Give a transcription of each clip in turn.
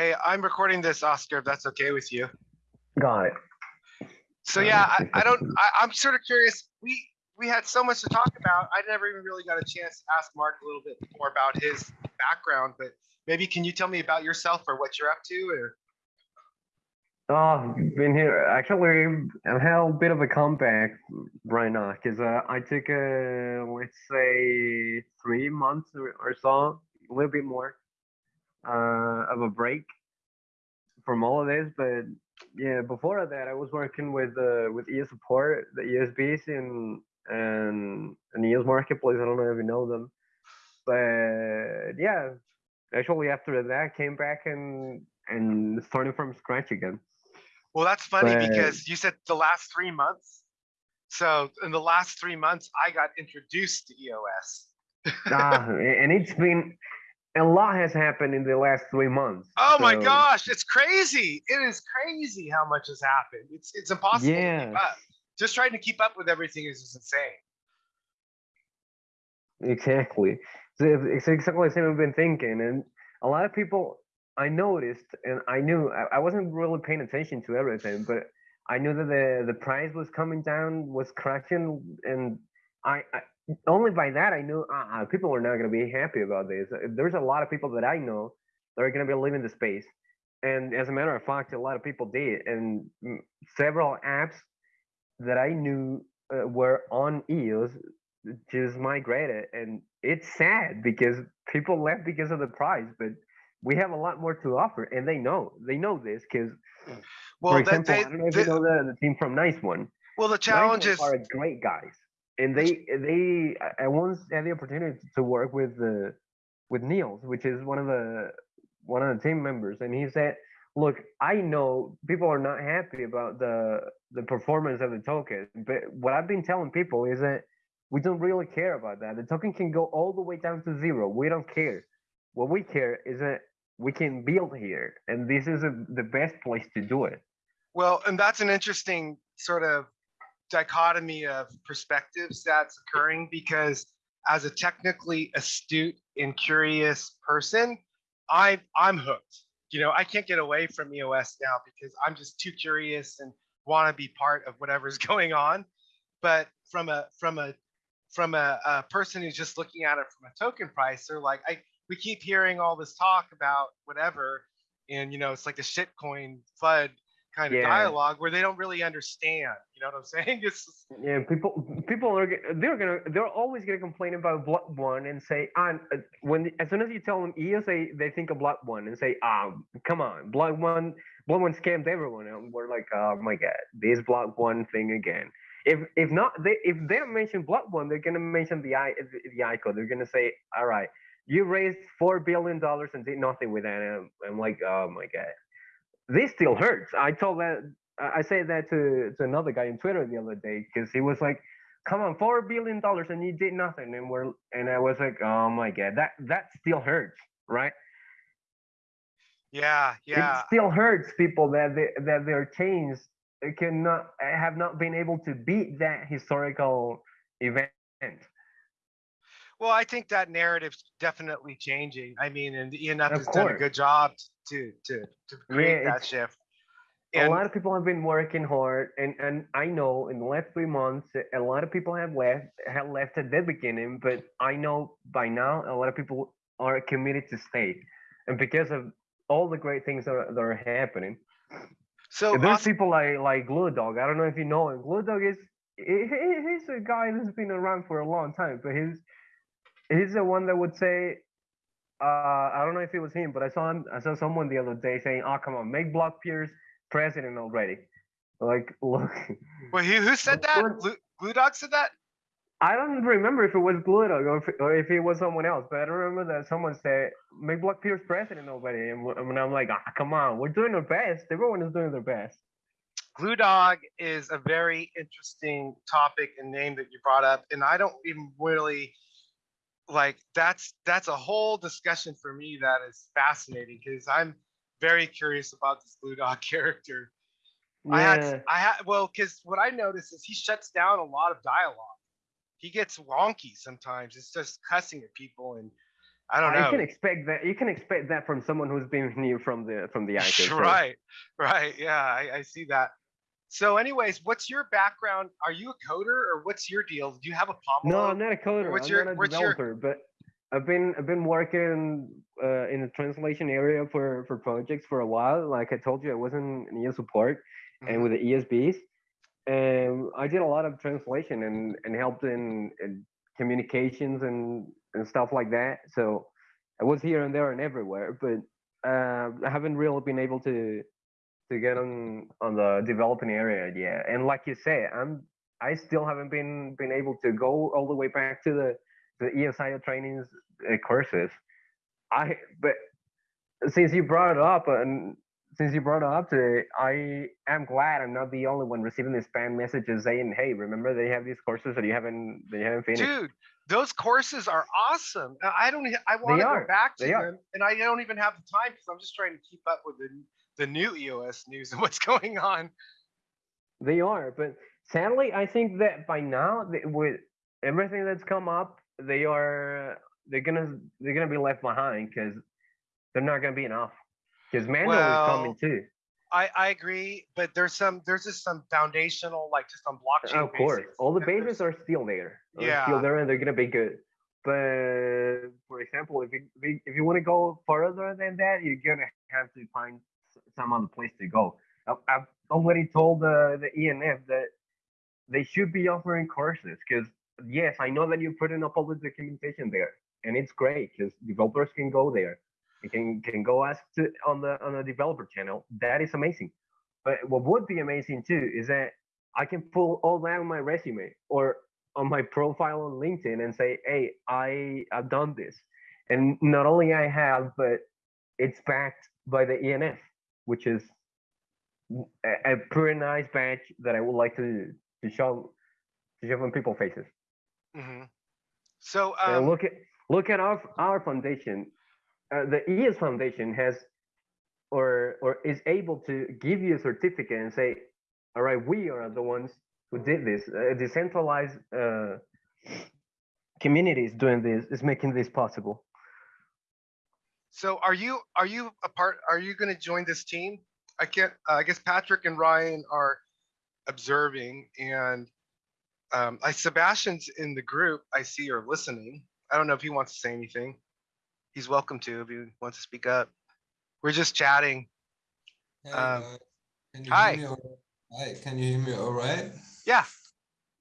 Hey, I'm recording this, Oscar, if that's okay with you. Got it. So yeah, I, I don't, I, I'm sort of curious. We, we had so much to talk about. I never even really got a chance to ask Mark a little bit more about his background, but maybe can you tell me about yourself or what you're up to or? Oh, been here. Actually, I'm had a bit of a comeback right now because uh, I took a, let's say, three months or, or so, a little bit more, uh, of a break from all of this. But yeah, before that, I was working with uh, with EOS support, the ESBs in and an EOS marketplace. I don't know if you know them, but yeah, actually after that, I came back and and started from scratch again. Well, that's funny But- because you said the last three months. So in the last three months, I got introduced to EOS. ah, and it's been a lot has happened in the last three months. Oh my gosh, it's crazy. It is crazy how much has happened. It's it's impossible to Yeah. keep up. Just trying to keep up with everything is just insane. Exactly. So it's it's exactly the same I've been thinking. And a lot of people I noticed and I knew I, I wasn't really paying attention to everything, but I knew that the, the price was coming down, was crashing, and I, I only by that I knew uh, people are not going to be happy about this. Uh, There's a lot of people that I know that are going to be leaving the space, and as a matter of fact, a lot of people did, and several apps that I knew uh, were on EOS just migrated, and it's sad because people left because of the price, but we have a lot more to offer, and they know they know this because, Well, for example, they, I don't know if they- you know the, the team from Nice One. well, the Nice challenge One is are great guys, and they they I- once had the opportunity to work with the with Niels, which is one of the one of the team members, and he said, "Look, I know people are not happy about the the performance of the token, but what I've been telling people is that we don't really care about that. The token can go all the way down to zero. We don't care. What we care is that we can build here, and this is a, the best place to do it. Well, and that's an interesting sort of dichotomy of perspectives that's occurring because as a technically astute and curious person, I I'm hooked. You know, I can't get away from EOS now because I'm just too curious and want to be part of whatever's going on. But from a from a from a, a person who's just looking at it from a token price, they're like, I we keep hearing all this talk about whatever, and you know, it's like a shitcoin FUD kind of Yeah. dialogue where they don't really understand. You know what I'm saying? It's Yeah, people people are they're gonna they're always gonna complain about block one and say ah uh, when as soon as you tell them ESA they, think of block one and say ah come on block one block one scammed everyone and we're like oh my god this block one thing again if if not they if they don't mention block one they're gonna mention the i the, the ICO they're gonna say all right you raised four billion dollars and did nothing with it. and I'm, I'm like oh my god this still hurts I told that I said that to, to another guy on Twitter the other day because he was like, "Come on, four billion dollars and you did nothing," and we're and I was like, "Oh my god, that that still hurts, right? yeah, yeah. It still hurts people that they, that their chains cannot have not been able to beat that historical event." Well, I think that narrative's definitely changing. I mean, and ENF Of has done a good job to to to create Yeah, that shift. a lot of people have been working hard, and and I know in the last three months, a lot of people have left have left at the beginning, but I know by now a lot of people are committed to stay, and because of all the great things that are, that are happening, so there's Os- people like like Glue Dog. I don't know if you know him. Glue Dog is he, he- he's a guy that's been around for a long time, but he's he's the one that would say. Uh, I don't know if it was him, but I saw him. I saw someone the other day saying, "Oh, come on, make Brock Pierce president already." Like, look, well, who, who said that? Glue, Glue Dog said that? I don't remember if it was Glue Dog or if, or if it was someone else, but I remember that someone said, "Make Brock Pierce president already." And I'm like, ah, "Come on, we're doing our best. Everyone is doing their best." Glue Dog is a very interesting topic and name that you brought up, and I don't even really like that's that's a whole discussion for me that is fascinating because I'm very curious about this Blue Dog character. I Yeah. had I had well because what I noticed is he shuts down a lot of dialogue. He gets wonky sometimes. It's just cussing at people, and I don't know. You can expect that. You can expect that from someone who's been new from the from the so- Right, right. Yeah, I, I see that. So anyways, what's your background? Are you a coder or what's your deal? Do you have a Pomelo? No, I'm not a coder. what's I'm your- not a what's your- but I've been I've been working uh, in the translation area for for projects for a while. Like I told you, I was in, ES support and Mhm. with the ESBs, and I did a lot of translation and and helped in, in communications and and stuff like that. So I was here and there and everywhere, but uh, I haven't really been able to to get on on the developing area yeah And like you say, I'm I still haven't been been able to go all the way back to the the EOSIO trainings uh, courses. I but since you brought it up and since you brought it up today, I am glad I'm not the only one receiving the spam messages saying, "Hey, remember they have these courses that you haven't they haven't finished." Dude, those courses are awesome. Uh, I don't, I want to go back to They are. them and I don't even have the time because I'm just trying to keep up with the, the new EOS news and what's going on. They are, but sadly, I think that by now, th- with everything that's come up, they are they're gonna they're gonna be left behind because they're not gonna be enough. Because manual is coming too. I, I agree, but there's some, there's just some foundational, like just on blockchain. Of course, basics, all the bases are still there. are Yeah. still there, and they're gonna be good. But for example, if you if you, want to go further than that, you're gonna have to find some other place to go. I've, I've already told the the ENF that they should be offering courses because yes, I know that you put up all the documentation there, and it's great because developers can go there. They can can go ask to on the on the developer channel. That is amazing. But what would be amazing too is that I can pull all that on my resume or on my profile on LinkedIn and say, "Hey, I I have done this," and not only I have, but it's backed by the ENF, which is a, a pretty nice badge that I would like to to show to show in people's faces. Mhm. So, And um, look at look at our our foundation. Uh, the ES Foundation has or or is able to give you a certificate and say, all right, we are the ones who did this. A decentralized uh, communities doing this is making this possible. So are you, are you a part, are you gonna join this team? I can't, uh, I guess Patrick and Ryan are observing and um, I, Sebastian's in the group, I see are listening. I don't know if he wants to say anything. He's welcome to if he wants to speak up. We're just chatting. Hey, Um. Can you hi. hear me? all- Hi, can you hear me all right? Yeah,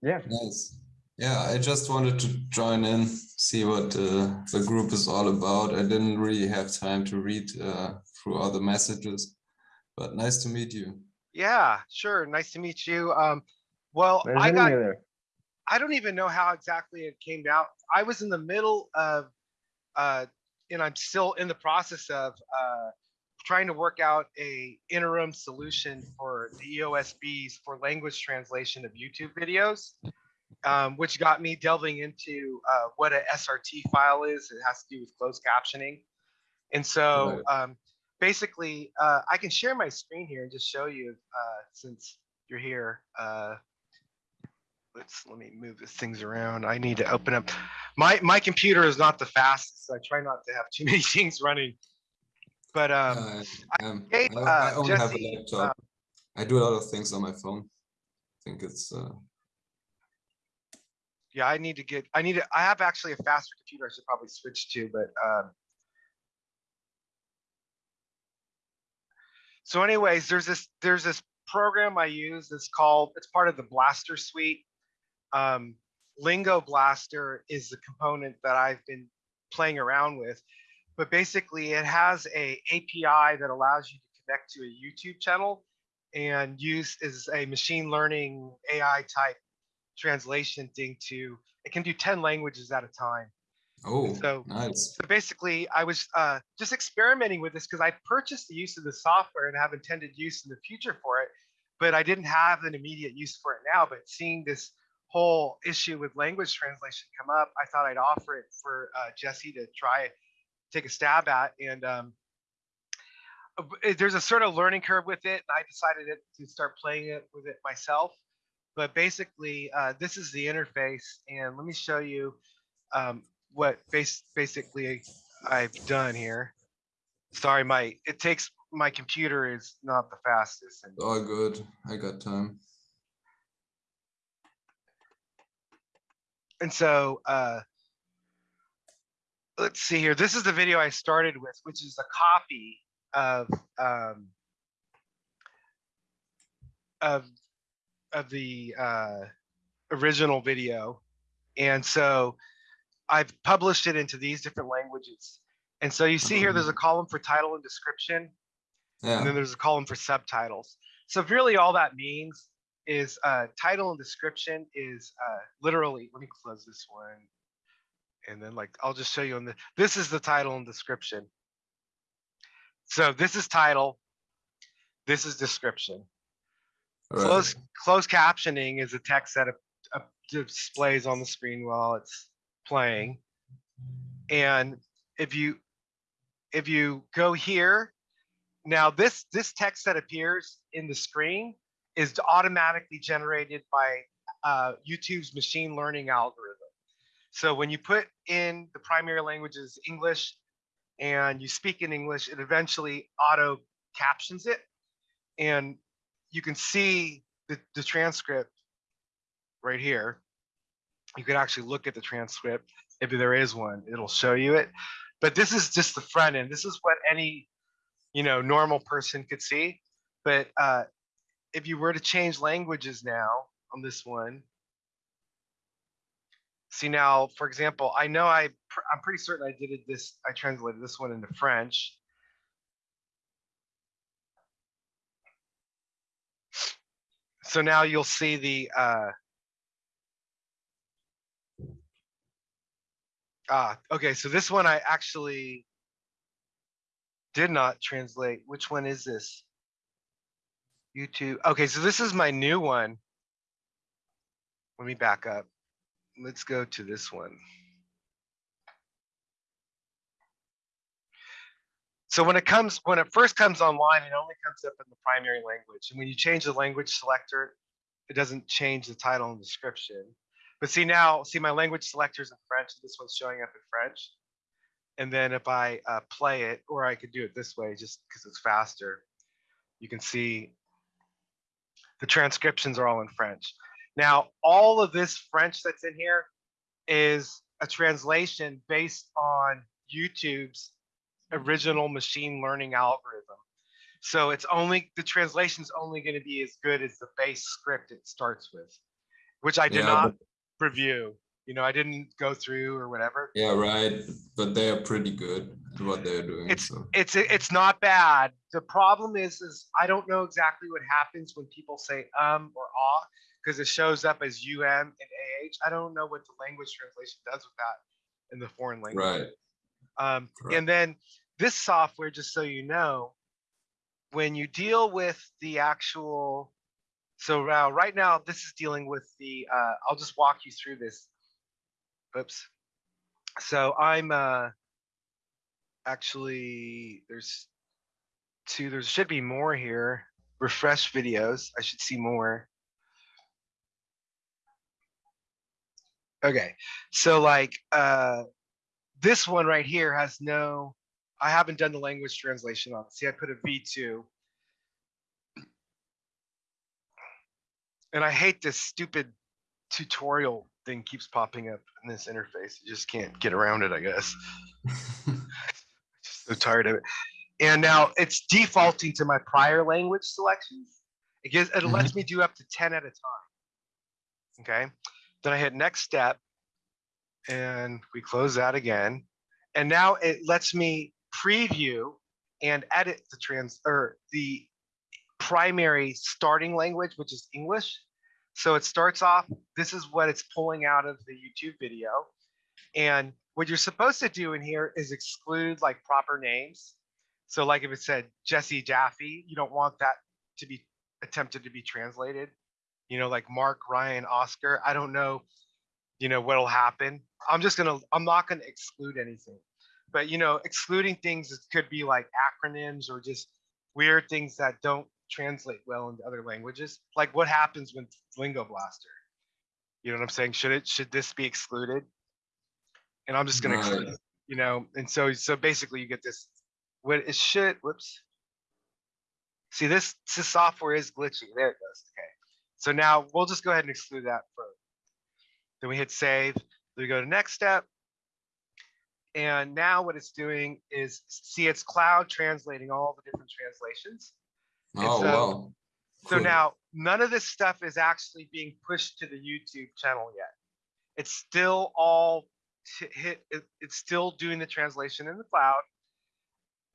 Yeah. Nice. Yeah, I just wanted to join in, see what uh, the group is all about. I didn't really have time to read uh, through all the messages, but nice to meet you. yeah, sure. Nice to meet you. Um, well, There's I got, there? I don't even know how exactly it came out. I was in the middle of, uh, and I'm still in the process of uh, trying to work out a interim solution for the EOSBs for language translation of YouTube videos, um, which got me delving into uh, what a SRT file is. It has to do with closed captioning, and so um, basically, uh, I can share my screen here and just show you uh, since you're here. Uh, let's let me move these things around. I need to open up. My my computer is not the fastest, so I try not to have too many things running. But um, Uh, um, I, I uh, only have a Jesse, laptop. I do a lot of things on my phone. I think it's uh, yeah, I need to get. I need to. I have actually a faster computer. I should probably switch to, but um. So, anyways, there's this there's this program I use. It's called. It's part of the Blaster suite. Um, Lingo Blaster is the component that I've been playing around with, but basically it has a API that allows you to connect to a YouTube channel and use is a machine learning AI type translation thing to it can do 10 languages at a time. Oh so- nice. so basically i was uh, just experimenting with this because i purchased the use of the software and have intended use in the future for it but i didn't have an immediate use for it now. But seeing this whole issue with language translation come up i thought i'd offer it for uh, jesse to try take a stab at. And um, uh, there's a sort of learning curve with it and i decided to start playing it with it myself but basically uh, this is the interface and let me show you um, what base, basically I've done here. Sorry, my, it takes, my computer is not the fastest. and- All good. I got time. And so, uh, let's see here. This is the video I started with, which is a copy of, um, of, of the, uh, original video. And so I've published it into these different languages. And so you see here, there's a column for title and description, yeah. and then there's a column for subtitles. So really all that means is uh, title and description is uh, literally, let me close this one. And then like, I'll just show you on the, this is the title and description. So this is title. This is description. Right. Closed, closed captioning is a text that uh, uh, displays on the screen while it's playing. And if you, if you go here, now this, this text that appears in the screen is automatically generated by uh, YouTube's machine learning algorithm. So when you put in the primary languages English and you speak in English, it eventually auto captions it. And you can see the, the transcript right here. You can actually look at the transcript. If there is one, it'll show you it. But this is just the front end. This is what any, you know, normal person could see. But uh, if you were to change languages now on this one, see now, for example, I know I, I'm pretty certain I did this, I translated this one into French. So now you'll see the, uh, ah, okay, so this one I actually did not translate. Which one is this? YouTube. Okay, so this is my new one. Let me back up. Let's go to this one. So when it comes, when it first comes online, it only comes up in the primary language. And when you change the language selector, it doesn't change the title and description. But see now, see my language selector is in French, and this one's showing up in French. And then if I uh, play it, or I could do it this way, just because it's faster, you can see the transcriptions are all in French. Now, all of this French that's in here is a translation based on YouTube's original machine learning algorithm. So it's only, the translation's only gonna be as good as the base script it starts with, which I did Yeah, not review. You know, I didn't go through or whatever. Yeah, right. But they are pretty good at what they're doing. It's so. it's it's not bad. The problem is is I don't know exactly what happens when people say um or ah because it shows up as um and ah. I don't know what the language translation does with that in the foreign language. Right. Um, and then this software, just so you know, when you deal with the actual, so now right now this is dealing with the. Uh, I'll just walk you through this. Oops. So I'm uh, actually there's two. There should be more here. Refresh videos. I should see more. Okay, so like uh, this one right here has no, I haven't done the language translation on it. See, I put a V2. And I hate this stupid tutorial thing keeps popping up in this interface. You just can't get around it, I guess. I'm just so tired of it. And now it's defaulting to my prior language selections. It gives, it lets mm-hmm. me do up to 10 at a time. Okay, then I hit next step and we close that again. And now it lets me preview and edit the trans or the primary starting language, which is English. So it starts off, this is what it's pulling out of the YouTube video. And what you're supposed to do in here is exclude like proper names. So like if it said Jesse Jaffe, you don't want that to be attempted to be translated. You know, like Mark, Ryan, Oscar. I don't know, you know, what'll happen. I'm just gonna, I'm not gonna exclude anything. But you know, excluding things could be like acronyms or just weird things that don't translate well into other languages. Like what happens when Lingo Blaster? You know what I'm saying? Should it should this be excluded? And I'm just gonna exclude Right. it. you know, and so, so basically you get this, what is shit, whoops. See, this, this software is glitchy. There it goes. Okay. So now we'll just go ahead and exclude that for, then we hit save, then we go to next step. And now what it's doing is see it's cloud translating all the different translations. Oh, so- wow. So Cool. now none of this stuff is actually being pushed to the YouTube channel yet. It's still all hit, it- it's still doing the translation in the cloud.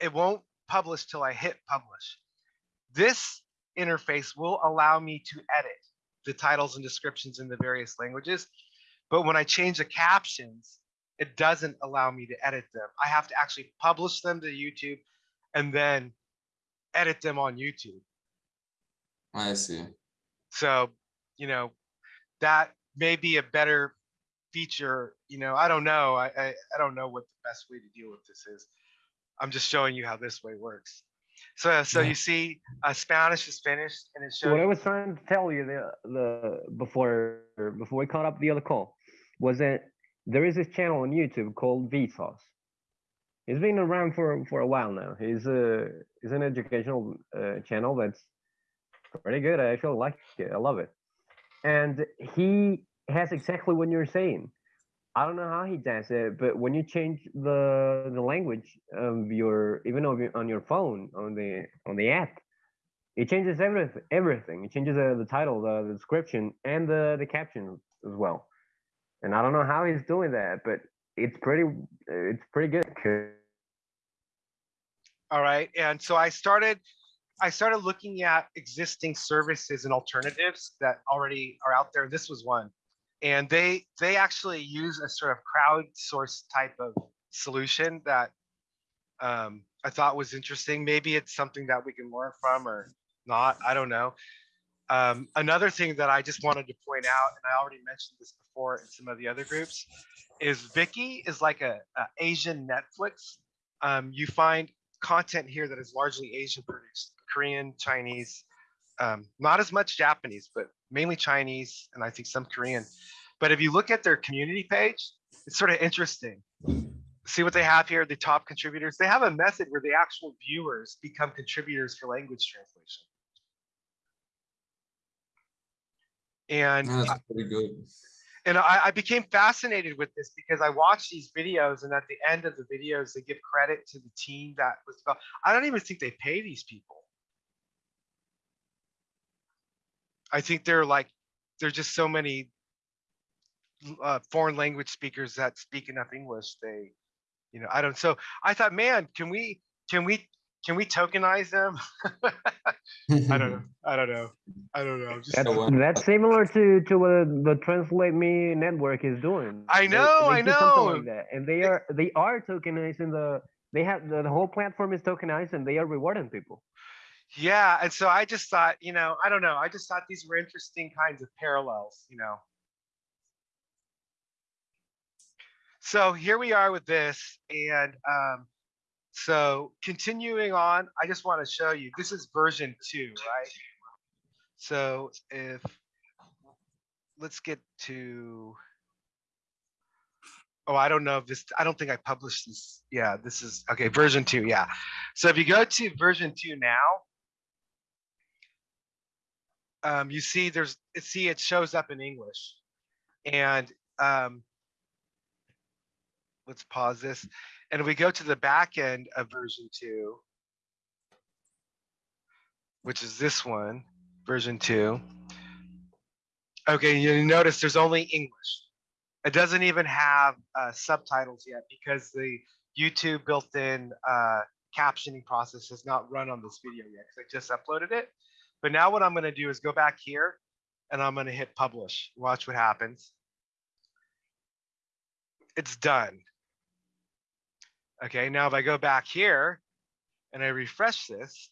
It won't publish till I hit publish. This interface will allow me to edit the titles and descriptions in the various languages. But when I change the captions, it doesn't allow me to edit them. I have to actually publish them to YouTube and then edit them on YouTube. I see. So, you know, that may be a better feature, you know, I don't know. I, I, I don't know what the best way to deal with this is. I'm just showing you how this way works. So, so Yeah. you see, uh, Spanish is finished and it So what I was trying to tell you the the before before we caught up the other call was that there is this channel on YouTube called Vsauce. He's been around for for a while now. He's a he's an educational uh, channel that's pretty good. I actually like it. I love it. And he has exactly what you're saying. I don't know how he does it, but when you change the the language of your even on your phone on the on the app, it changes everything. Everything. It changes the, the title, the, the description, and the the caption as well. And I don't know how he's doing that, but it's pretty it's pretty good. all right. And so I started, I started looking at existing services and alternatives that already are out there. This was one. And they, they actually use a sort of crowdsourced type of solution that um, I thought was interesting. Maybe it's something that we can learn from or not. I don't know. Um, another thing that I just wanted to point out, and I already mentioned this before in some of the other groups, is Viki is like a, a Asian Netflix. Um, you find content here that is largely Asian produced, Korean, Chinese, um, not as much Japanese, but mainly Chinese, and I think some Korean. But if you look at their community page, it's sort of interesting. See what they have here, the top contributors. They have a method where the actual viewers become contributors for language translation. And That's pretty good. and I, I became fascinated with this because I watched these videos, and at the end of the videos, they give credit to the team that was. I don't even think they pay these people. I think they're like, there's just so many uh, foreign language speakers that speak enough English. They, you know, I don't. So I thought, man, can we, can we, can we tokenize them? I don't know. I don't know. I don't know. Just That's, well- that's similar to to what the Translate Me network is doing. I know, they I know. like that, and they are they are tokenizing the they have the, the whole platform is tokenized, and they are rewarding people. Yeah, and so I just thought, you know, I don't know. I just thought these were interesting kinds of parallels, you know. So here we are with this, and um, so continuing on, I just want to show you. This is version two, right? So if let's get to. Oh, I don't know if this. I don't think I published this. Yeah, this is okay. Version two, yeah. So if you go to version two now, um, you see there's see it shows up in English, and um, let's pause this, and we go to the back end of version two, which is this one, version two. Okay, you notice there's only English. It doesn't even have uh, subtitles yet because the YouTube built-in uh, captioning process has not run on this video yet because I just uploaded it. But now what I'm going to do is go back here and I'm going to hit publish. Watch what happens. It's done. Okay, now if I go back here and I refresh this,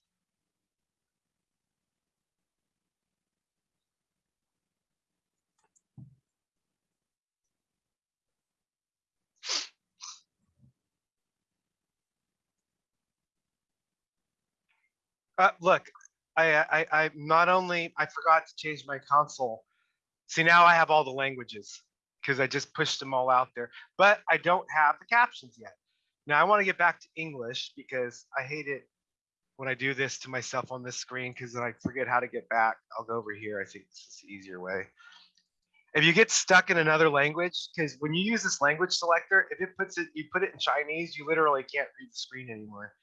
Uh, look, I, I, I not only I forgot to change my console. See now I have all the languages because I just pushed them all out there, but I don't have the captions yet. Now I want to get back to English because I hate it when I do this to myself on this screen because then I forget how to get back. I'll go over here. I think this is the easier way. If you get stuck in another language, because when you use this language selector, if it puts it, you put it in Chinese, you literally can't read the screen anymore.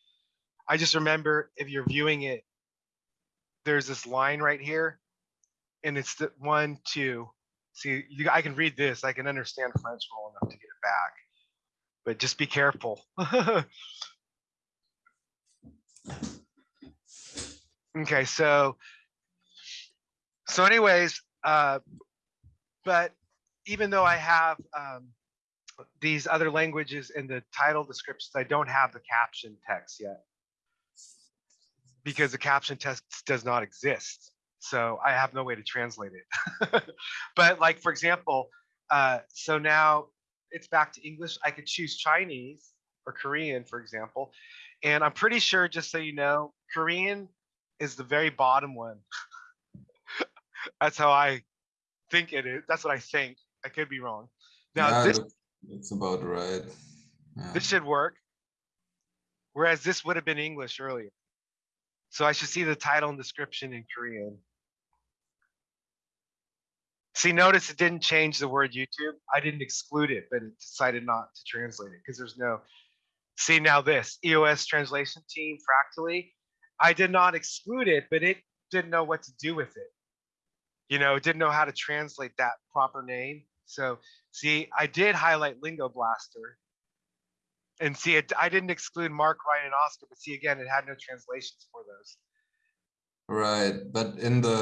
I just remember if you're viewing it, there's this line right here, and it's the one, two. See, you, I can read this. I can understand French well enough to get it back, but just be careful. okay, so so anyways, uh, but even though I have um, these other languages in the title descriptions, I don't have the caption text yet because the caption text does not exist. So I have no way to translate it. but like, for example, uh, so now it's back to English. I could choose Chinese or Korean, for example. And I'm pretty sure, just so you know, Korean is the very bottom one. That's how I think it is. That's what I think. I could be wrong. Now Yeah, this That's about right. Yeah. this should work. Whereas this would have been English earlier. So I should see the title and description in Korean. See, notice it didn't change the word YouTube. I didn't exclude it, but it decided not to translate it because there's no. See now this EOS translation team fractally. I did not exclude it, but it didn't know what to do with it. You know, it didn't know how to translate that proper name. So see, I did highlight Lingo Blaster, and see it. I didn't exclude Mark, Ryan, and Oscar, but see again, it had no translations for those. Right, but in the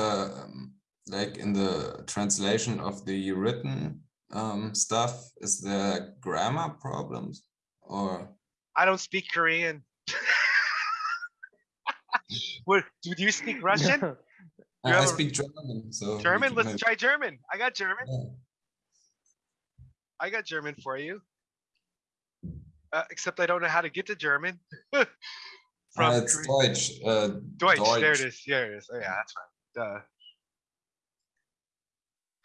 um, like in the translation of the written um, stuff, is there grammar problems or I don't speak Korean. what do you speak Russian? I, You I have a- speak German, so German? Let's maybe- try German. I got German. yeah. I got German for you. Uh, except I don't know how to get to German. Uh, From it's Korean. Deutsch. Uh, Deutsch. There it Deutsch. is. There it is. Oh yeah, that's right. Duh.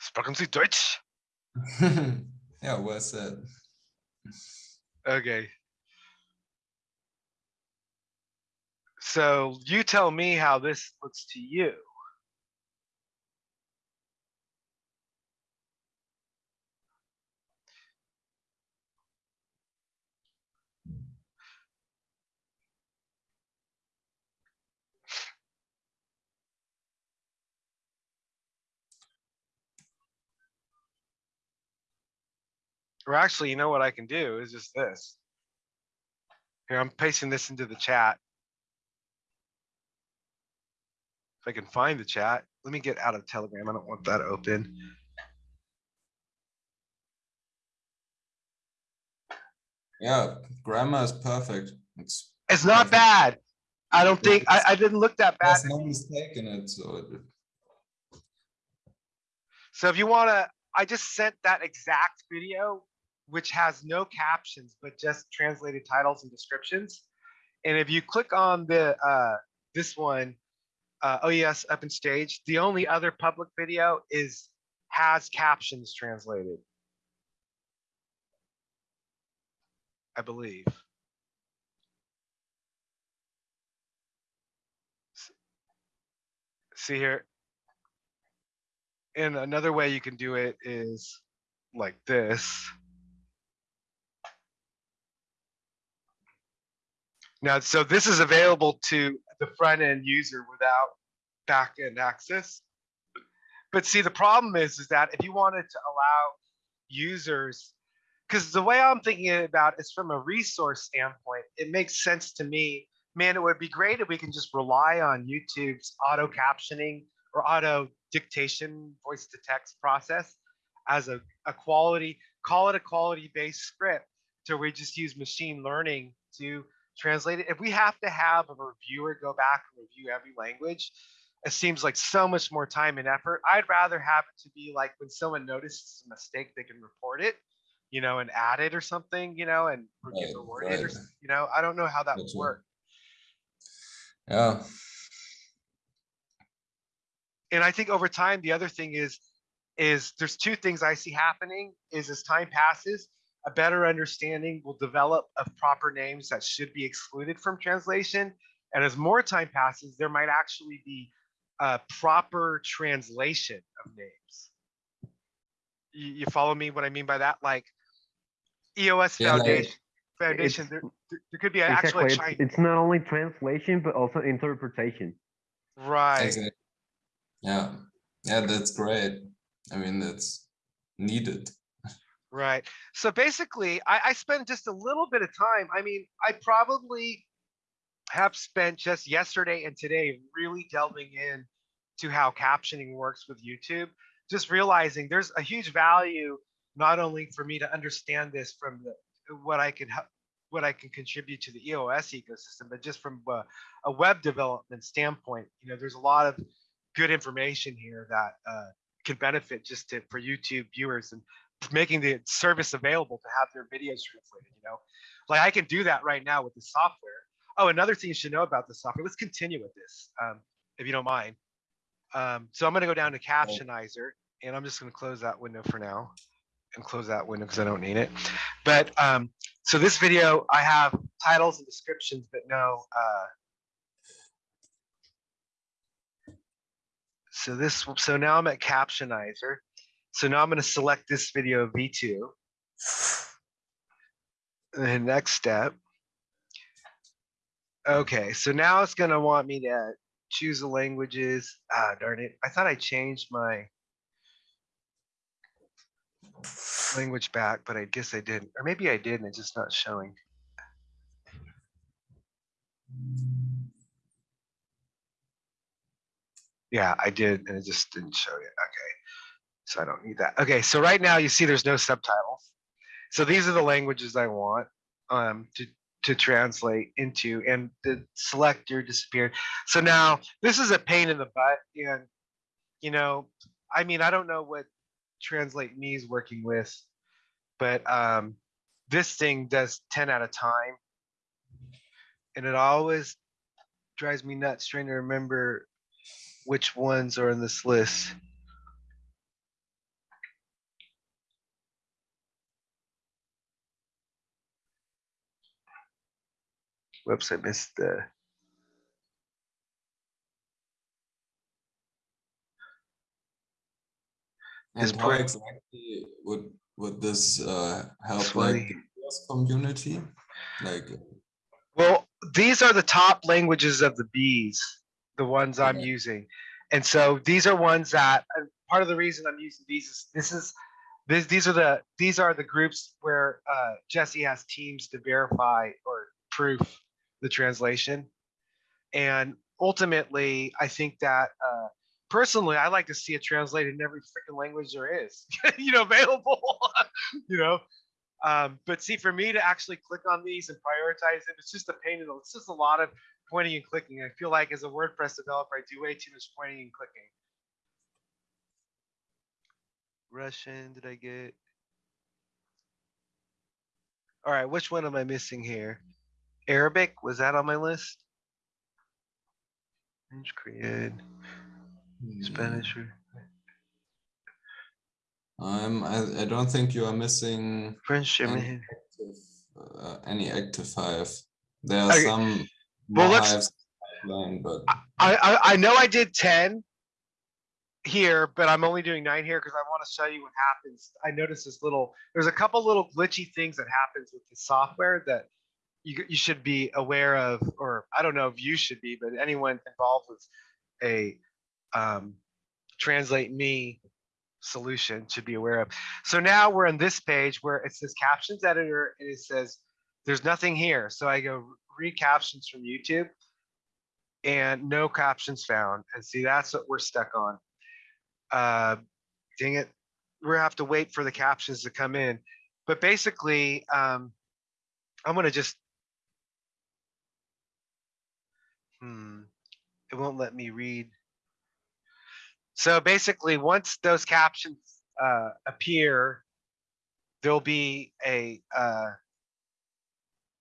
Sprechen Sie Deutsch? yeah, well said. Okay. So you tell me how this looks to you. Or actually, you know what I can do is just this. Here, I'm pasting this into the chat. If I can find the chat, let me get out of Telegram. I don't want that open. Yeah, grammar is perfect. It's It's not bad. I don't think, I, I didn't look that bad. there's no mistake in it, so uh, it, So if you wanna, I just sent that exact video, which has no captions, but just translated titles and descriptions. And if you click on the, uh, this one, uh, oh yes, up in stage, the only other public video is, has captions translated. I believe. See here, and another way you can do it is like this. Now, so this is available to the front end user without back end access. But see, the problem is, is that if you wanted to allow users, because the way I'm thinking about it is from a resource standpoint, it makes sense to me. Man, it would be great if we can just rely on YouTube's auto captioning or auto dictation voice to text process as a, a quality, call it a quality based script to we just use machine learning to translate it. If we have to have a reviewer go back and review every language, it seems like so much more time and effort. I'd rather have it to be like when someone notices a mistake, they can report it, you know, and add it or something, you know, and Right, get rewarded right. s- you know, I don't know how that would Gotcha. work. yeah, and I think over time, the other thing is, is there's two things I see happening is as time passes, a better understanding will develop of proper names that should be excluded from translation. And as more time passes, there might actually be a proper translation of names. You, you follow me what I mean by that? Like EOS Yeah, like- Foundation, Foundation, there, there there could be actually Exactly. a It's, Chinese, it's not only translation, but also interpretation. right? Exactly. Yeah, yeah, that's great. I mean, that's needed. Right. So basically, I, I spent just a little bit of time. I mean, I probably have spent just yesterday and today really delving in to how captioning works with YouTube. Just realizing there's a huge value not only for me to understand this from the what I can what I can contribute to the EOS ecosystem, but just from a, a web development standpoint, you know, there's a lot of good information here that uh, can benefit just to, for YouTube viewers and making the service available to have their videos translated, you know? Like I can do that right now with the software. Oh, another thing you should know about the software, let's continue with this, um, if you don't mind. Um, so I'm gonna go down to Captionizer and I'm just gonna close that window for now and close that window because I don't need it. But um, so this video, I have titles and descriptions, but no, uh, so this, so now I'm at Captionizer. So now I'm gonna select this video V2. And then next step. Okay, so now it's gonna want me to choose the languages. Ah, darn it. I thought I changed my language back, but I guess I didn't. Or maybe I did and it's just not showing. Yeah, I did, and it just didn't show yet. Okay. So I don't need that. Okay, so right now you see there's no subtitles. So these are the languages I want um, to, to translate into and the selector disappeared. So now this is a pain in the butt and, you know, I mean, I don't know what Translate Me is working with, but um, this thing does 10 at a time. And it always drives me nuts trying to remember which ones are in this list. Whoops, I missed the. And how exactly would would this uh, help Funny. like the US community? Like Well, these are the top languages of the bees, the ones I'm Okay. using. And so these are ones that part of the reason I'm using these is this is this, these are the these are the groups where uh, Jesse has teams to verify or proof the translation. And ultimately, I think that uh, personally, I like to see it translated in every freaking language there is, you know, available. you know, um, but see, for me to actually click on these and prioritize them, it's just a pain in the, it's just a lot of pointing and clicking. I feel like as a WordPress developer, I do way too much pointing and clicking. Russian, did I get? All right, which one am I missing here? Arabic, was that on my list? French, Korean, hmm, Spanish. I'm I, I don't think you are missing French, any active, uh, any active hive. There are Okay, some well, let's- pipeline, but I, I, I know I did ten here, but I'm only doing nine here because I want to show you what happens. I noticed this little, there's a couple little glitchy things that happens with the software that you, you should be aware of, or I don't know if you should be, but anyone involved with a um, translate me solution should be aware of. So now we're on this page where it says captions editor and it says there's nothing here. So I go read captions from YouTube and no captions found. And see, that's what we're stuck on. Uh, dang it. We're have to wait for the captions to come in. But basically, um, I'm gonna just. Hmm, it won't let me read. So basically, once those captions uh, appear, there'll be a uh,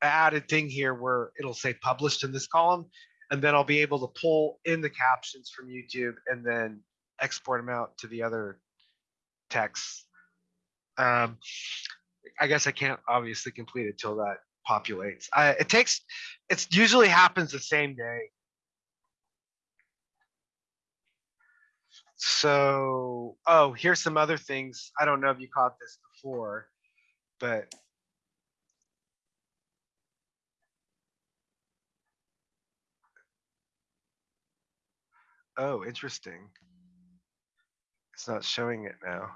added thing here where it'll say published in this column and then I'll be able to pull in the captions from YouTube and then export them out to the other texts. Um, I guess I can't obviously complete it till that populates. I, it takes, it's usually happens the same day. So, oh, here's some other things. I don't know if you caught this before, but Oh, interesting. It's not showing it now.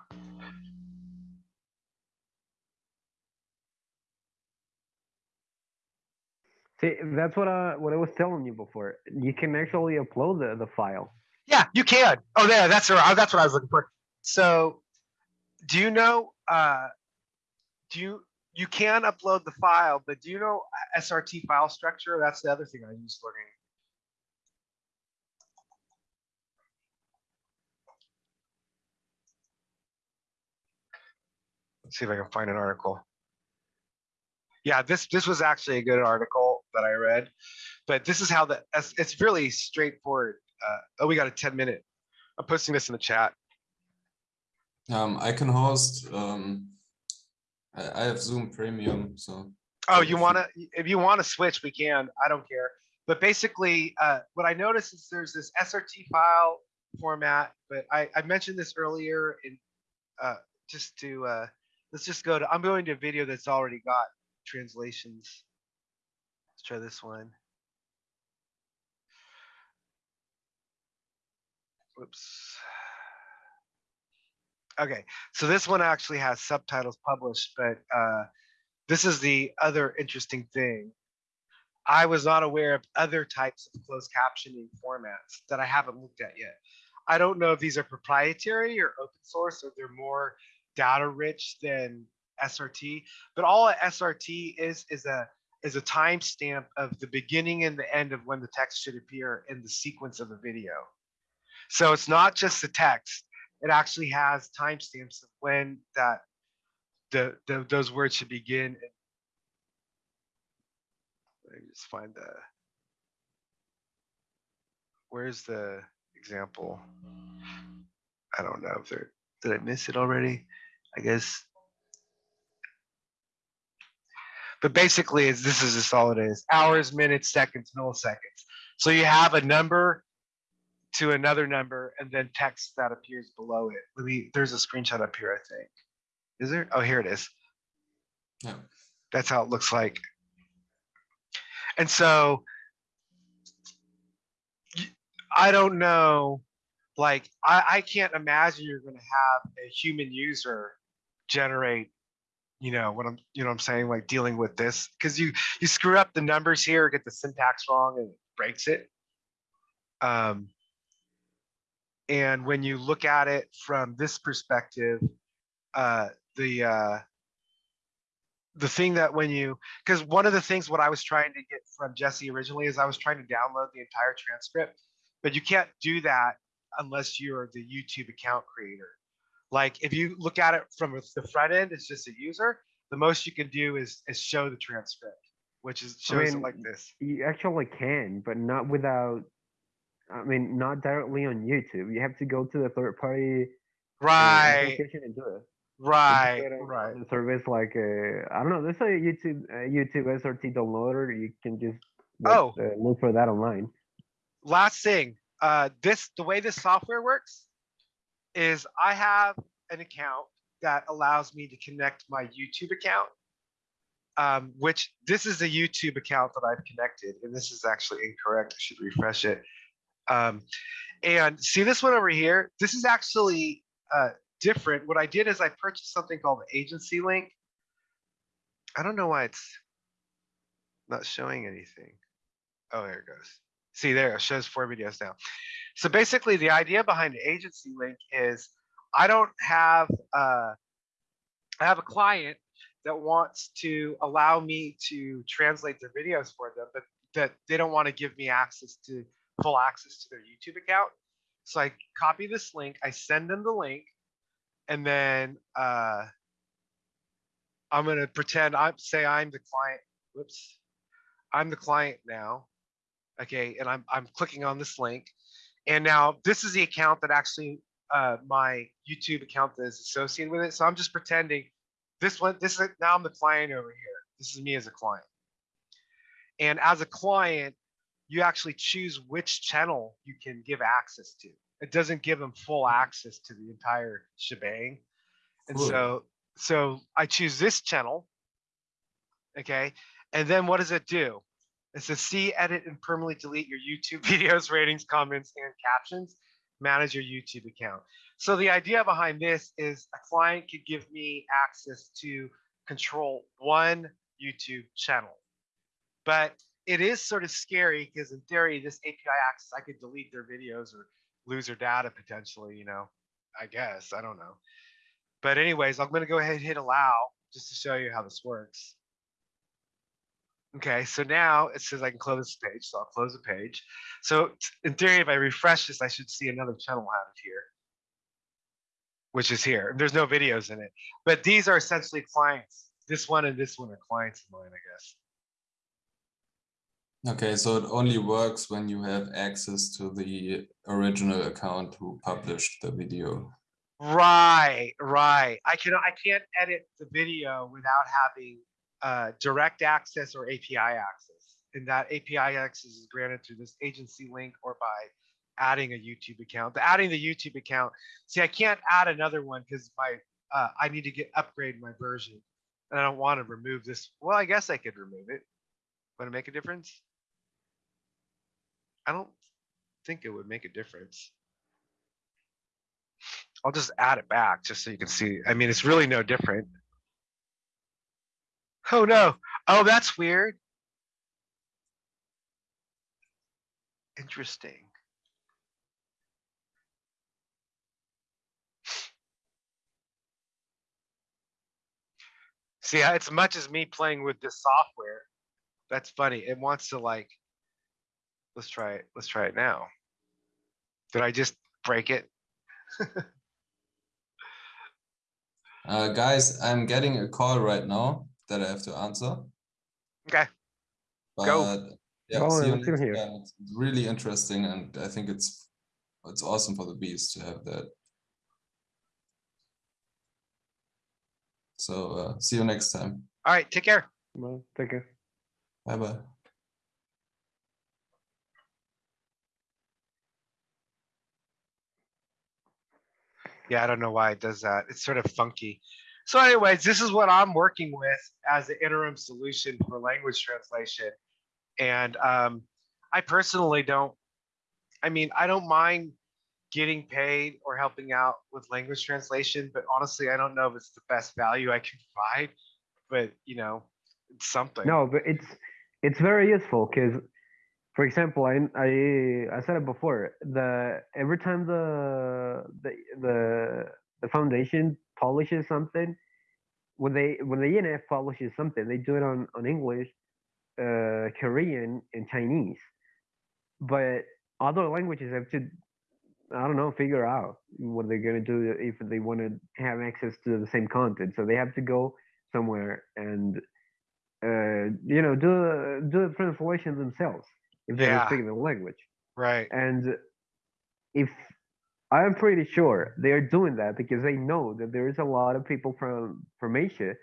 See, that's what I what I was telling you before. You can actually upload the, the file. Yeah, you can. Oh, there, that's right. Uh, that's what I was looking for. So, do you know? Uh, do you you can upload the file, but do you know uh, SRT file structure? That's the other thing I use learning. Let's see if I can find an article. Yeah, this this was actually a good article that I read, but this is how the it's- really straightforward. Uh, oh, we got a 10 minute. I'm posting this in the chat. Um, I can host. Um, I, I have Zoom Premium, so Oh, you you- wanna, if you wanna switch, we can. I don't care. But basically, uh, what I noticed is there's this SRT file format, but I, I mentioned this earlier in, uh, just to, uh, let's just go to, I'm going to a video that's already got translations. Try this one. Whoops. Okay, so this one actually has subtitles published, but, uh, this is the other interesting thing. I was not aware of other types of closed captioning formats that I haven't looked at yet. I don't know if these are proprietary or open source or they're more data rich than SRT, but all SRT is is a is a timestamp of the beginning and the end of when the text should appear in the sequence of a video. So it's not just the text, it actually has timestamps of when that the, the those words should begin. Let me just find the. Where's the example? I don't know if there, did I miss it already? I guess. But basically, it's, this is just all it is. Hours, minutes, seconds, milliseconds. So you have a number to another number and then text that appears below it. Let me, there's a screenshot up here, I think. Is there? Oh, here it is. yeah. That's how it looks like. And so I don't know, like, I, I can't imagine you're gonna have a human user generate, you know, what I'm, you know what I'm saying, like dealing with this, because you, you screw up the numbers here, get the syntax wrong and it breaks it. Um, and when you look at it from this perspective, uh, the, uh, the thing that when you because one of the things what I was trying to get from Jesse originally is I was trying to download the entire transcript, but you can't do that unless you're the YouTube account creator. Like if you look at it from the front end, it's just a user. The most you can do is is show the transcript, which is shows it mean, like this. You actually can, but not without. I mean, not directly on YouTube. You have to go to the third party uh, Right, application and do it. Right, can get a- right. a service like uh, I don't know. There's a YouTube uh, YouTube SRT downloader. You can just look, Oh. uh, look for that online. last thing, uh, this, the way this software works is I have an account that allows me to connect my YouTube account. Um, which this is a YouTube account that I've connected, and this is actually incorrect. I should refresh it. Um, and see this one over here. This is actually uh, different. What I did is I purchased something called the Agency Link. I don't know why it's not showing anything. Oh, there it goes. See there, it shows four videos now. So basically the idea behind the agency link is I don't have, uh, I have a client that wants to allow me to translate their videos for them, but that they don't want to give me access to full access to their YouTube account. So I copy this link, I send them the link, and then uh, I'm gonna pretend I'm say I'm the client. Whoops, I'm the client now. Okay, and I'm I'm clicking on this link, and now this is the account that actually uh, my YouTube account that is associated with it. So I'm just pretending this one, this is, now I'm the client over here. This is me as a client. And as a client, you actually choose which channel you can give access to. It doesn't give them full access to the entire shebang. And so, so I choose this channel. Okay, and then what does it do? It says see, edit, and permanently delete your YouTube videos, ratings, comments, and captions. Manage your YouTube account. So the idea behind this is a client could give me access to control one YouTube channel. But it is sort of scary because in theory, this API access, I could delete their videos or lose their data potentially, you know, I guess, I don't know. But anyways, I'm gonna go ahead and hit allow just to show you how this works. Okay, so now it says I can close this page, so I'll close the page. So in theory, if I refresh this, I should see another channel added here. Which is here. There's no videos in it, but these are essentially clients. This one and this one are clients of mine, I guess. Okay, so it only works when you have access to the original account who published the video. Right, right. I can I can't edit the video without having uh, direct access or API access. And that API access is granted through this agency link or by adding a YouTube account. The adding the YouTube account. See, I can't add another one because my uh, I need to get upgrade my version, and I don't want to remove this. Well, I guess I could remove it. Would it make a difference? I don't think it would make a difference. I'll just add it back just so you can see. I mean, it's really no different. Oh no. Oh, that's weird. Interesting. See, it's much as me playing with this software. That's funny. It wants to like, let's try it. Let's try it now. Did I just break it? Uh, guys, I'm getting a call right now that I have to answer. Okay. Go. But yeah, Go see you on, see you here. time. It's really interesting, and I think it's it's awesome for the bees to have that. So uh, see you next time. All right. Take care. Well, take care. Bye bye. Yeah, I don't know why it does that. It's sort of funky. So anyways, this is what I'm working with as an interim solution for language translation. And um, I personally don't, I mean, I don't mind getting paid or helping out with language translation, but honestly, I don't know if it's the best value I can provide, but you know, it's something. No, but it's it's very useful because, for example, I I I said it before. The every time the the the the foundation publishes something, when they when the ENF publishes something, they do it on on English, uh, Korean, and Chinese. But other languages have to, I don't know, figure out what they're gonna do if they want to have access to the same content. So they have to go somewhere and uh, you know, do a- do the translation themselves if they Yeah. don't speak the language. Right. And if I'm pretty sure they are doing that because they know that there is a lot of people from from Asia,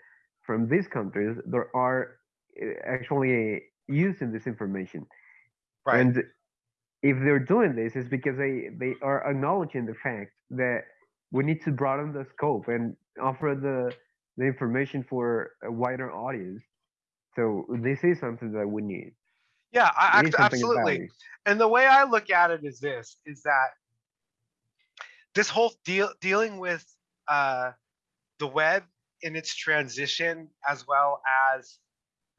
from these countries, that are uh, actually using this information. Right. And if they're doing this, it's because they they are acknowledging the fact that we need to broaden the scope and offer the the information for a wider audience. So this is something that we need. yeah, I, It act- is something of absolutely. and the way I look at it is this: is that this whole deal dealing with uh, the web in its transition, as well as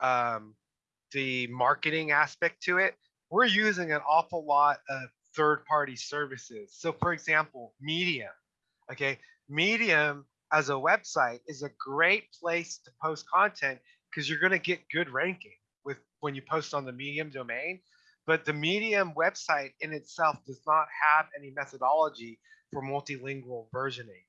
um, the marketing aspect to it, we're using an awful lot of third-party services. So, for example, Medium. Okay, Medium as a website is a great place to post content because you're going to get good ranking with when you post on the Medium domain but the medium website in itself does not have any methodology for multilingual versioning.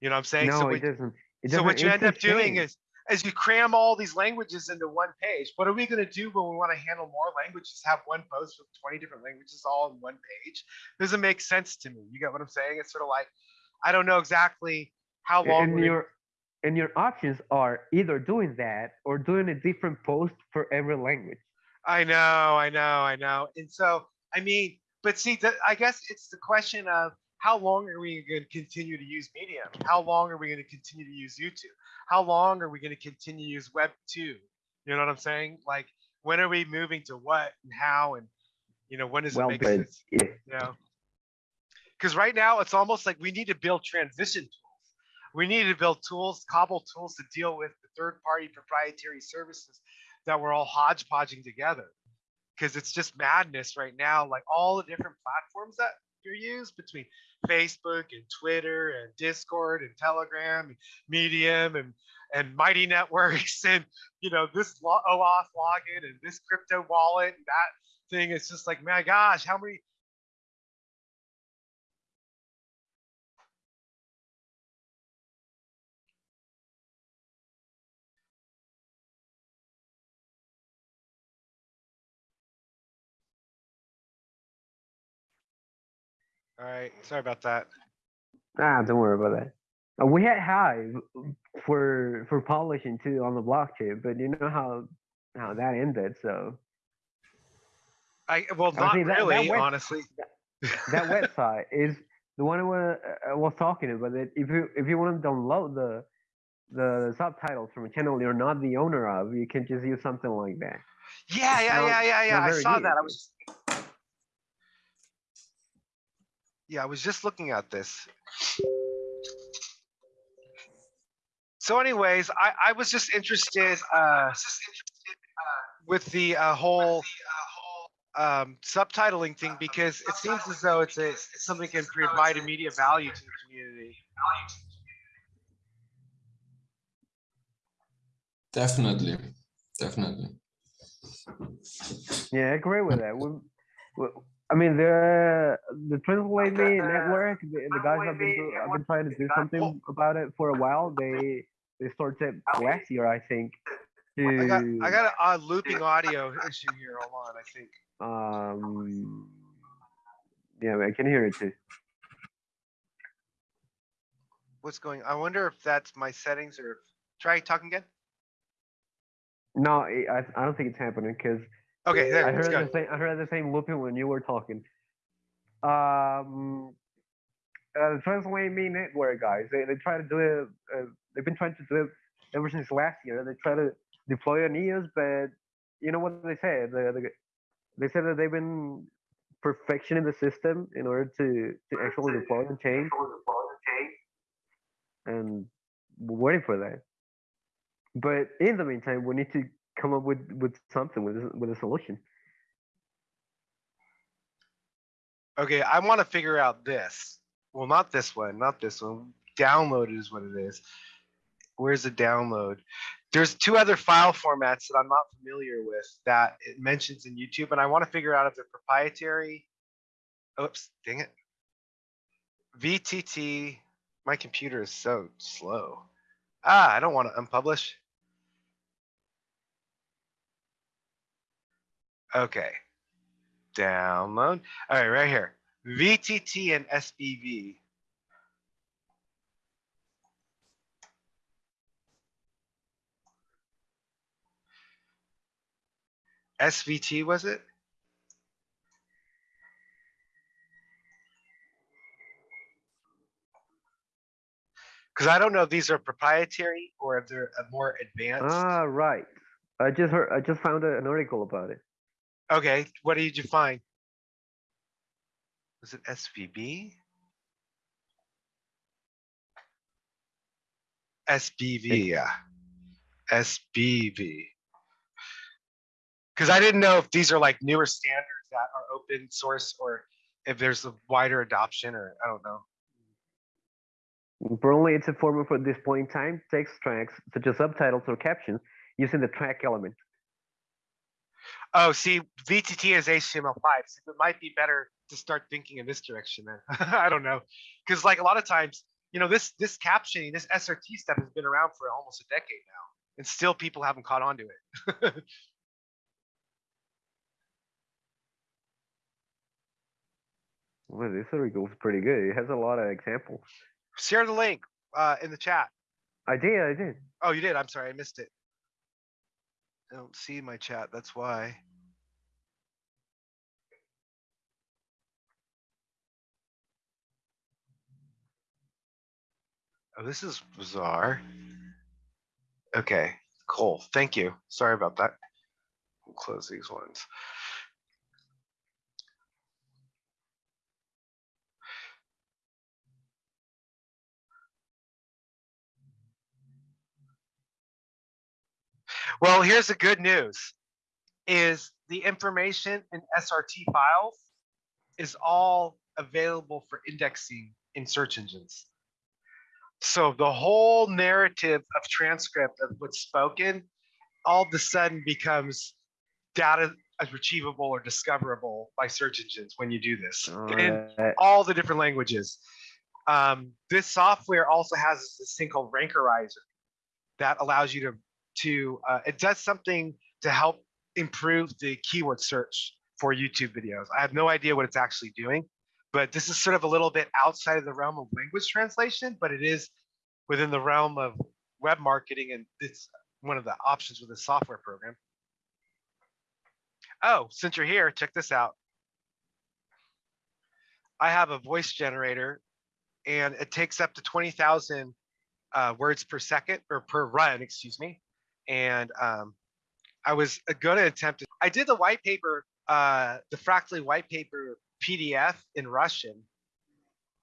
You know what i'm saying? No, so, it what, doesn't. It so what you end up doing is as you cram all these languages into one page. What are we going to do when we want to handle more languages have one post with 20 different languages all in one page? Doesn't make sense to me. You get what i'm saying? It's sort of like i don't know exactly how long and you're and your options are either doing that or doing a different post for every language. I know, I know, I know. And so, I mean, but see, the, I guess it's the question of how long are we going to continue to use Medium? How long are we going to continue to use YouTube? How long are we going to continue to use Web 2? You know what I'm saying? Like, when are we moving to what and how and, you know, when does Well, it make sense? yeah, You know? Because right now it's almost like we need to build transition tools. We need to build tools, cobble tools to deal with the third party proprietary services that we're all hodgepodging together. Because it's just madness right now. Like all the different platforms that you use between Facebook and Twitter and Discord and Telegram and Medium and and Mighty Networks and you know this OAuth login and this crypto wallet and that thing. It's just like my gosh, how many All right, sorry about that. ah, don't worry about that. Uh, we had Hive for for publishing too on the blockchain, but you know how how that ended. So I well, not think that- that really, web- honestly. that website is the one I was, I was talking about. That if you if you want to download the the subtitles from a channel you're not the owner of, you can just use something like that. Yeah, yeah, not- yeah, yeah, yeah. I saw good. that. I was. Yeah, I was just looking at this. So, anyways, I I was just interested uh, with the uh, whole um, subtitling thing because it seems as though it's a it's something that can provide immediate value to the community. Definitely, definitely. Yeah, I agree with that. We, we, I mean, the the Translate Me network, the, the guys have been do, have been trying to do something about it for a while. They they started last year, I think. To, I got I got a, a looping audio issue here. Hold on, I think. um. Yeah, I can hear it too. What's going? I wonder if that's my settings or try talking again. No, I I I don't think it's happening because Okay, there. I heard the same. I heard the same looping when you were talking. Um, uh, Translate Me network guys, they they try to do it. Uh, they've been trying to do it ever since last year. They try to deploy on EOS, but you know what they say? The, the they said that they've been perfectioning the system in order to to actually deploy and change. And we're waiting for that. But in the meantime, we need to come up with with something with with a solution. Okay, I want to figure out this. Well, not this one, not this one. Download is what it is. Where's the download? There's two other file formats that I'm not familiar with that it mentions in YouTube, and I want to figure out if they're proprietary. Oops, dang it. VTT. My computer is so slow. Ah, I don't want to unpublish. Okay. Download. All right, right here. VTT and SBV. SVT was it? Because I don't know if these are proprietary or if they're a more advanced. Ah, right. I just heard. I just found an article about it. Okay, what did you find? Was it SVB? SBV, yeah. SBV. Because I didn't know if these are like newer standards that are open source or if there's a wider adoption or I don't know. Apparently, it's a format for this point in time text tracks such as subtitles or captions using the track element. Oh, see, VTT is HTML5, so it might be better to start thinking in this direction then. I don't know. Because like a lot of times, you know, this this captioning, this SRT stuff has been around for almost a decade now. And still people haven't caught on to it. Well, this article is pretty good. It has a lot of examples. Share the link uh, in the chat. I did, I did. Oh, you did. I'm sorry, I missed it. I don't see my chat. That's why. Oh, this is bizarre. Okay, cool. Thank you. Sorry about that. We'll close these ones. Well, here's the good news is the information in SRT files is all available for indexing in search engines. So the whole narrative of transcript of what's spoken all of a sudden becomes data as retrievable or discoverable by search engines when you do this in Alright. all the different languages. Um, this software also has this thing called Rankerizer that allows you to to uh, it does something to help improve the keyword search for YouTube videos. I have no idea what it's actually doing, but this is sort of a little bit outside of the realm of language translation, but it is within the realm of web marketing, and it's one of the options with the software program. Oh, since you're here, check this out. I have a voice generator and it takes up to 20,000 uh, words per second or per run, excuse me. And um, I was going to attempt to, I did the white paper, uh, the Fractally white paper PDF in Russian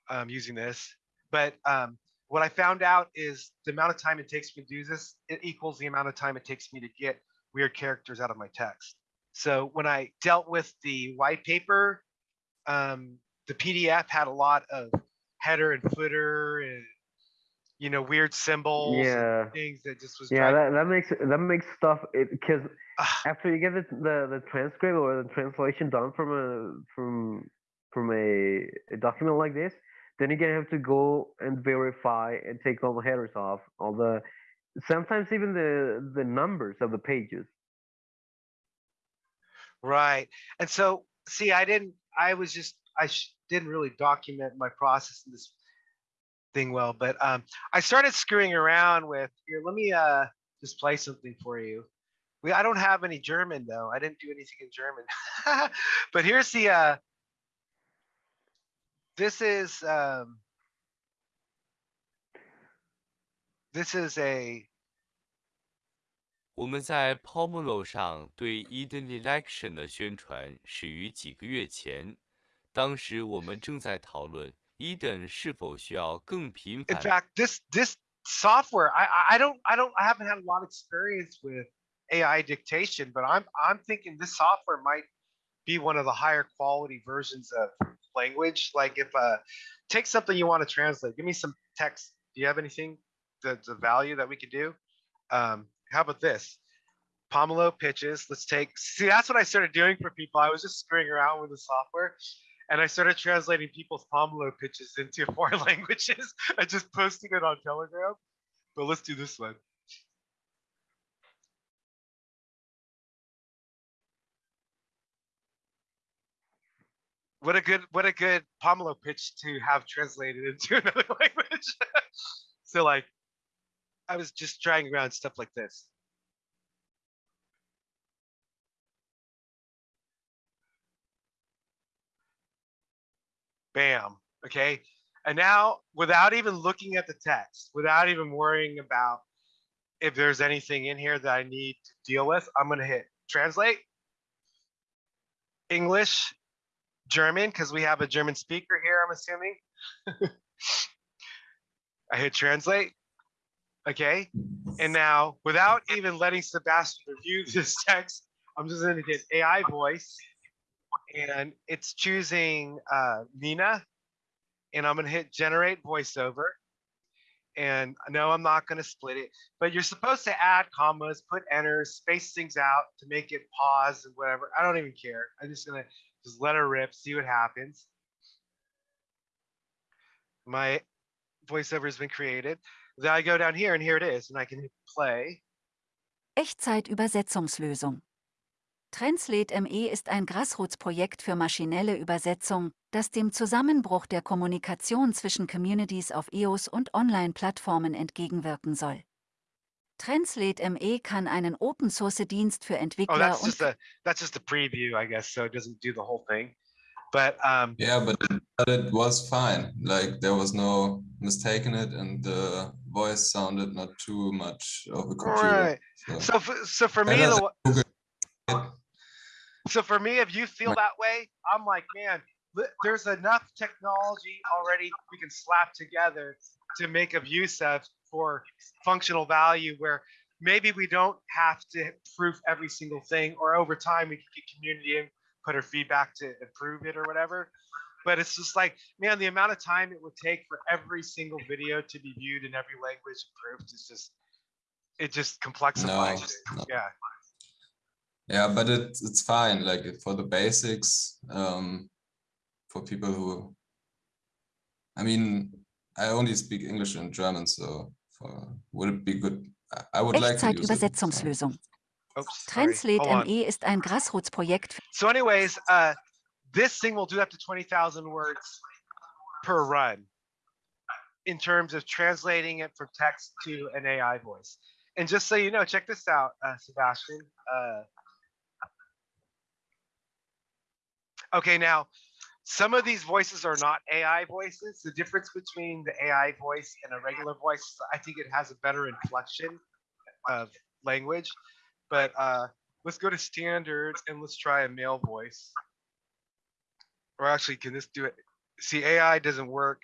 um, using this. But um, what I found out is the amount of time it takes me to do this, it equals the amount of time it takes me to get weird characters out of my text. So when I dealt with the white paper, um, the PDF had a lot of header and footer and you know weird symbols, and Yeah. things that just was Yeah, that, that makes that makes stuff because after you get the, the the transcript or the translation done from a from from a, a document like this, then you're gonna have to go and verify and take all the headers off, all the sometimes even the the numbers of the pages. right. And so see, I didn't. I was just I sh- didn't really document my process in this thing well, but um, I started screwing around with here. Let me uh just play something for you. We I don't have any German though. I didn't do anything in German. but here's the uh this is um this is a 我们在 Pomelo 上对 Eden Election 的宣传始于几个月前，当时我们正在讨论 Eden 是否需要更频 in 繁。 fact this this software I I- I don't I don't I haven't had a lot of experience with AI dictation, but I'm I'm thinking this software might be one of the higher quality versions of language. Like if uh take something you want to translate, give me some text. Do you have anything that's a value that we could do? Um, how about this? Pomelo pitches. Let's take see that's what I started doing for people. I was just screwing around with the software and I started translating people's Pomelo pitches into foreign languages and just posting it on Telegram. But let's do this one. What a good what a good Pomelo pitch to have translated into another language. so like I was just trying around stuff like this. Bam. Okay. And now, without even looking at the text, without even worrying about if there's anything in here that I need to deal with, I'm going to hit translate English, German, because we have a German speaker here, I'm assuming. I hit translate. Okay. And now, without even letting Sebastian review this text, I'm just going to hit AI voice and it's choosing uh, Nina, and I'm gonna hit generate voiceover. And no, I'm not gonna split it, but you're supposed to add commas, put enters, space things out to make it pause and whatever. I don't even care. I'm just gonna just let her rip, see what happens. My voiceover has been created. Then I go down here and here it is, and I can play. Echtzeit-Übersetzungslösung. Translate ME ist ein Grassroots-Projekt für maschinelle Übersetzung, das dem Zusammenbruch der Kommunikation zwischen Communities auf EOS und Online-Plattformen entgegenwirken soll. Translate ME kann einen Open-Source-Dienst für Oh, Entwickler that's und just a that's just a preview, I guess. So it doesn't do the whole thing. But um, Yeah, but it, but it was fine. Like there was no mistake in it, and the voice sounded not too much of a computer. right. So, So for, so for me, the, so for me, if you feel that way, I'm like, man, there's enough technology already we can slap together to make of use of for functional value where maybe we don't have to proof every single thing or over time we can get community input or feedback to improve it or whatever but it's just like man the amount of time it would take for every single video to be viewed in every language and proofed is just it just complexifies it. no. yeah Yeah, but it it's fine. Like for the basics, um, for people who, I mean, I only speak English and German, so for, would it be good? I- I would like to use it. so- Echtzeit-Übersetzungslösung. Oops. Translate ME ist ein Grassroots-Projekt So, anyways, uh, this thing will do up to twenty thousand words per run in terms of translating it from text to an AI voice. And just so you know, check this out, uh, Sebastian. Uh, okay, now some of these voices are not AI voices. The difference between the AI voice and a regular voice, I think it has a better inflection of language. But uh, let's go to standard and let's try a male voice. Or actually, can this do it? See, AI doesn't work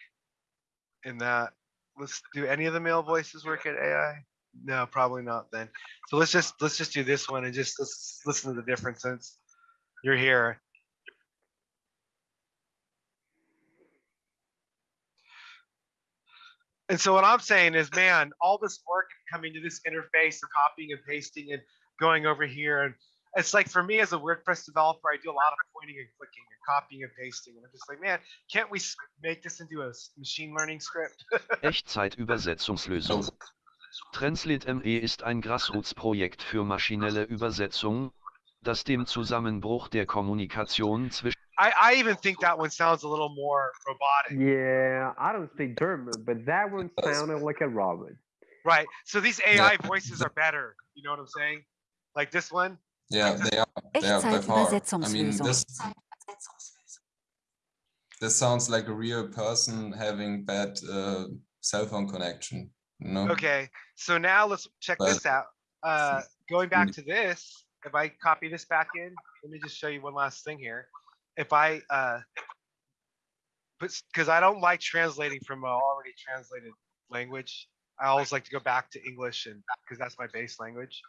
in that. Let's do any of the male voices work at AI? No, probably not then. So let's just let's just do this one and just let's listen to the difference since you're here. And so what I'm saying is, man, all this work coming to this interface and copying and pasting and going over here and it's like for me as a WordPress developer, I do a lot of pointing and clicking and copying and pasting. And I'm just like, man, can't we make this into a machine learning script? Echtzeit-Übersetzungslösung. Translate ME ist ein Grassroots-Projekt für maschinelle Übersetzung, das dem Zusammenbruch der Kommunikation zwischen I, I even think that one sounds a little more robotic, Yeah, I don't speak German, but that one sounded like a robot. right? So these AI voices are better. You know what I'm saying? Like this one. Yeah, they are. They are by far. I mean, this this sounds like a real person having bad uh, cell phone connection. You know? Okay, so now let's check But- this out. Uh, going back Mm. to this, if I copy this back in, let me just show you one last thing here. If I, uh, because I don't like translating from a already translated language. I always like to go back to English and because that's my base language.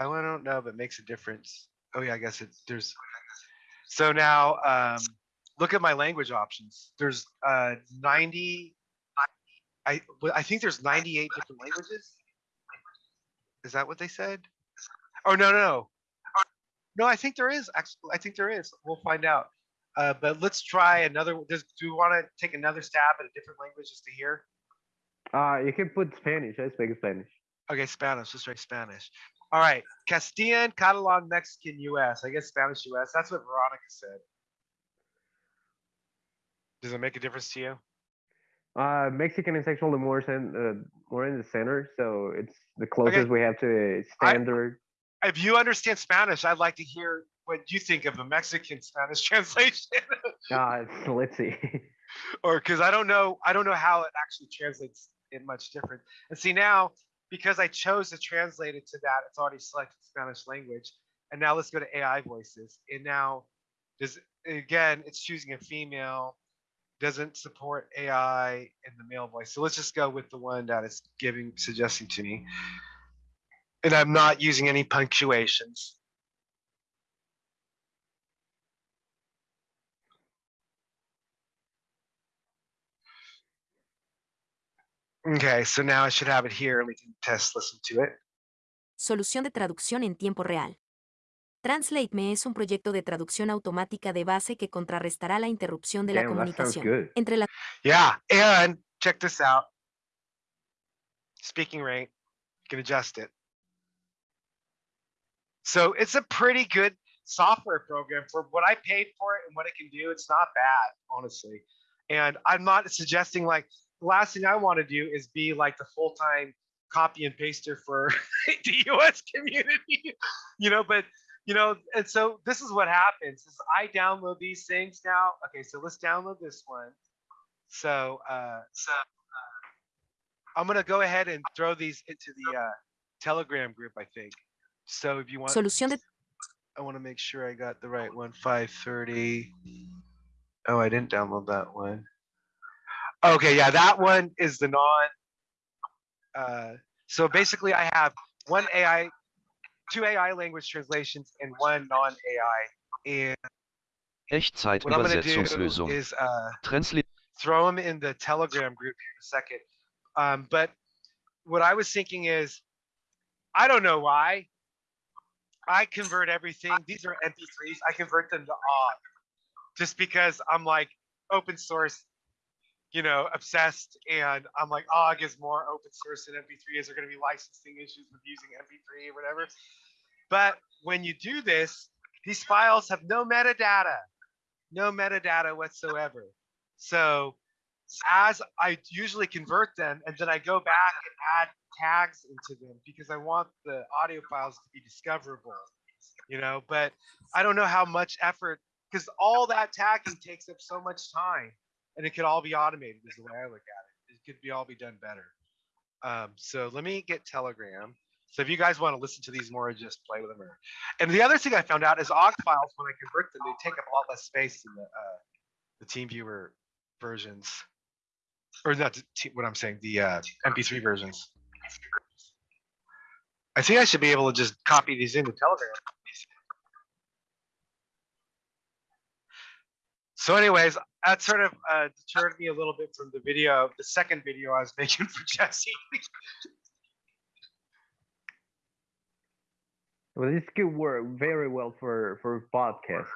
I don't- know, but it makes a difference. Oh yeah, I guess it there's. So now, um, look at my language options. There's uh 90 I I think there's 98 different languages. Is that what they said? Oh no no no. I think there is actually. I think there is. We'll find out. Uh, but let's try another. Does do we want to take another stab at a different language just to hear? Uh, you can put Spanish. I speak Spanish. Okay, Spanish. Let's try Spanish. All right, Castilian, Catalan, Mexican, U.S. I guess Spanish, U.S. That's what Veronica said. Does it make a difference to you? Uh, Mexican is actually more cen- uh, more in the center, so it's the closest we have to a standard. If you understand Spanish, I'd like to hear what you think of a Mexican Spanish translation. Uh, let's see. or because I don't know, I don't know how it actually translates it much different. And see now, because I chose to translate it to that, it's already selected Spanish language. And now let's go to AI voices. And now, does again, it's choosing a female, doesn't support AI in the male voice. So let's just go with the one that is giving suggesting to me. And I'm not using any punctuations. Okay, so now I should have it here and we can test listen to it. Solución de traducción en tiempo real. TranslateMe es un proyecto de traducción automática de base que contrarrestará la interrupción de la Damn, that sounds comunicación entre las Yeah, and check this out. Speaking rate, you can adjust it. So it's a pretty good, software program for what I paid for it and what it can do. It's not bad, honestly. And I'm not suggesting like the last thing I want to do is be like the full time copy and paster for the EOS community, you know, but you know, and so this is what happens is I download these things now. Okay, so let's download this one. So uh so uh, I'm gonna go ahead and throw these into the uh Telegram group, I think. So if you want Solución de I want to make sure I got the right one. 530. Oh, I didn't download that one. Okay, yeah, that one is the non. Uh, so basically, I have one AI, two AI language translations, and one. And I'm gonna do Echtzeitübersetzungslösung. is uh, Translate throw them in the Telegram group here in a second. Um, but what I was thinking is, I don't know why. I convert everything. These are MP3s. I convert them to OGG just because I'm like open source, you know, obsessed. And I'm like, OGG is more open source than MP3. Is there going to be licensing issues with using MP3 or whatever? But when you do this, these files have no metadata, no metadata whatsoever. So as I usually convert them, and then I go back and add tags into them because I want the audio files to be discoverable, you know. But I don't know how much effort because all that tagging takes up so much time, and it could all be automated. Is the way I look at it. It could be all be done better. Um, so let me get Telegram. So if you guys want to listen to these more, just play with them. Or, and the other thing I found out is OGG files when I convert them, they take up a lot less space than the uh, the TeamViewer versions, or not the what I'm saying, the uh, MP3 versions. I think I should be able to just copy these into Telegram. So, anyways, that sort of uh, deterred me a little bit from the video, the second video I was making for Jesse. Well, this could work very well for for podcasts.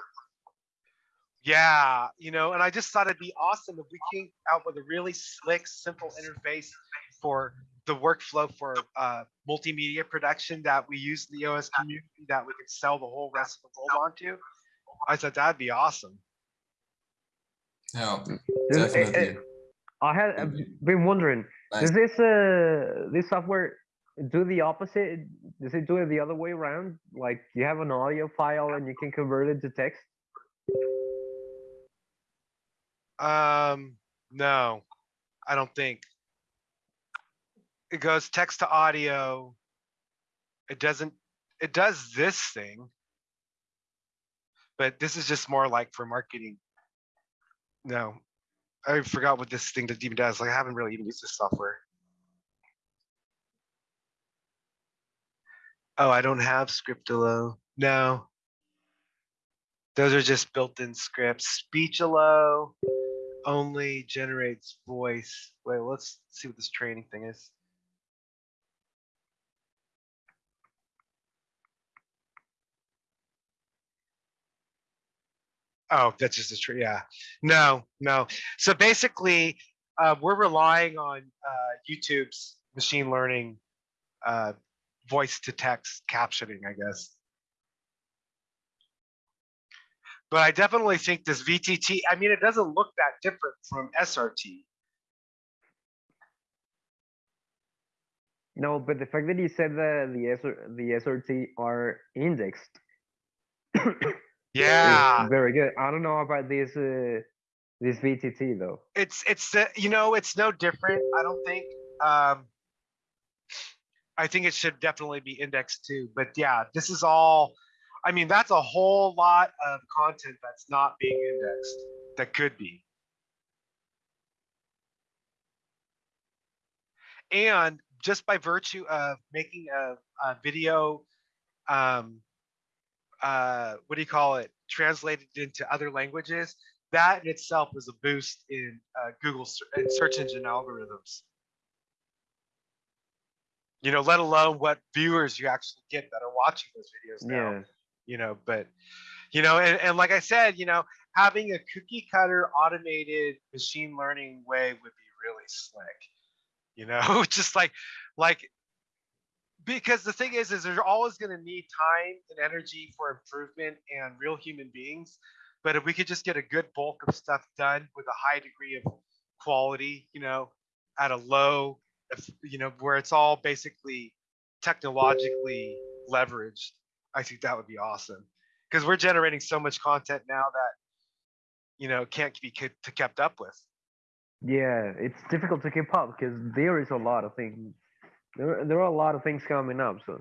Yeah, you know, and I just thought it'd be awesome if we came out with a really slick, simple interface for the workflow for uh, multimedia production that we use in the EOS community that we could sell the whole rest of the world onto. I thought that'd be awesome. Yeah, This- definitely. I had I've been wondering, Nice. does this uh this software do the opposite? Does it do it the other way around? Like you have an audio file and you can convert it to text? Um, no, I don't think. It goes text to audio. It doesn't, it does this thing. But this is just more like for marketing. No, I forgot what this thing that even does. Like I haven't really even used this software. Oh, I don't have Scriptelo. No. Those are just built-in scripts. Speechelo only generates voice. Wait, let's see what this training thing is. Oh, that's just a tree. Yeah. No, no. So basically, uh, we're relying on uh, YouTube's machine learning uh, voice to text captioning, I guess. But I definitely think this VTT, I mean, it doesn't look that different from SRT. No, but the fact that you said that the SR, the SRT are indexed Yeah, very good. I don't know about this uh, this VTT though. it's it's the you know it's no different. I don't think. Um, I think it should definitely be indexed too. But yeah, this is all. I mean, that's a whole lot of content that's not being indexed that could be. And just by virtue of making a, a video, um, uh, what do you call it, translated into other languages, that in itself is a boost in uh, Google and search engine algorithms. You know, let alone what viewers you actually get that are watching those videos now Yeah. You know but you know and, and like i said you know having a cookie cutter automated machine learning way would be really slick you know just like like because the thing is, is they're always going to need time and energy for improvement and real human beings. But if we could just get a good bulk of stuff done with a high degree of quality, you know, at a low, you know, where it's all basically technologically leveraged, I think that would be awesome. Because we're generating so much content now that, you know, can't be ke- to kept up with. Yeah, it's difficult to keep up because there is a lot of things. There, there are a lot of things coming up. So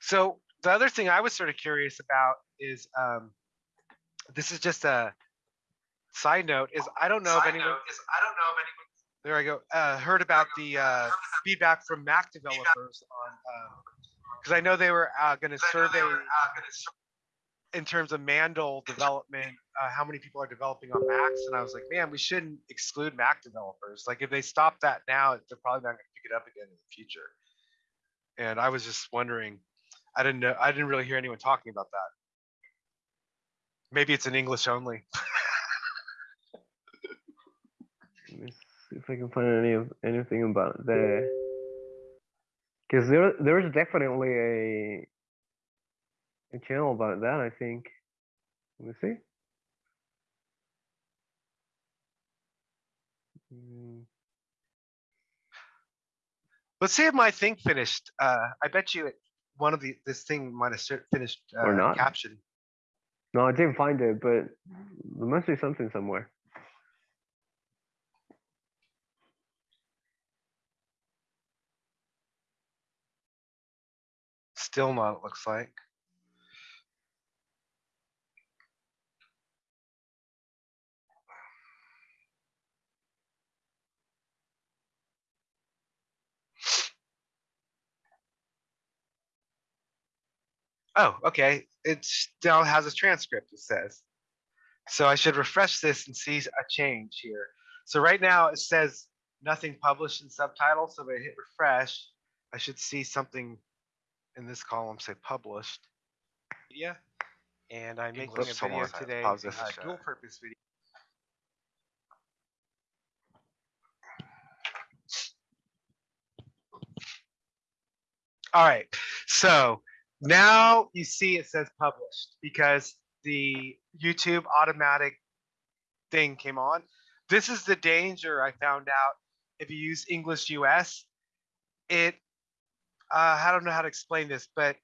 So the other thing I was sort of curious about is um, this is just a side note is I don't know if anyone is I don't know if anyone there I go uh, heard about the uh, feedback from Mac developers on because I know they were uh, going to survey in terms of Mandel development uh, how many people are developing on Macs and I was like man we shouldn't exclude Mac developers like if they stop that now they're probably not going to pick it up again in the future and I was just wondering I didn't know. I didn't really hear anyone talking about that. Maybe it's in English only. let me see if I can find any of anything about the because there there's definitely a a channel about that. I think. Let me see. Mm, Let's see if my thing finished. Uh, I bet you it, one of the this thing might have finished uh, Or not. caption. No, I didn't find it, but there must be something somewhere. Still not. It looks like. Oh, okay. It still has a transcript, it says. So I should refresh this and see a change here. So right now it says nothing published in subtitles. So if I hit refresh, I should see something in this column say published. Media. And I'm making a English video subtitles. today, a uh, dual purpose video. All right, so now you see it says published because the YouTube automatic thing came on. This is the danger I found out if you use English US. It, uh, I don't know how to explain this, but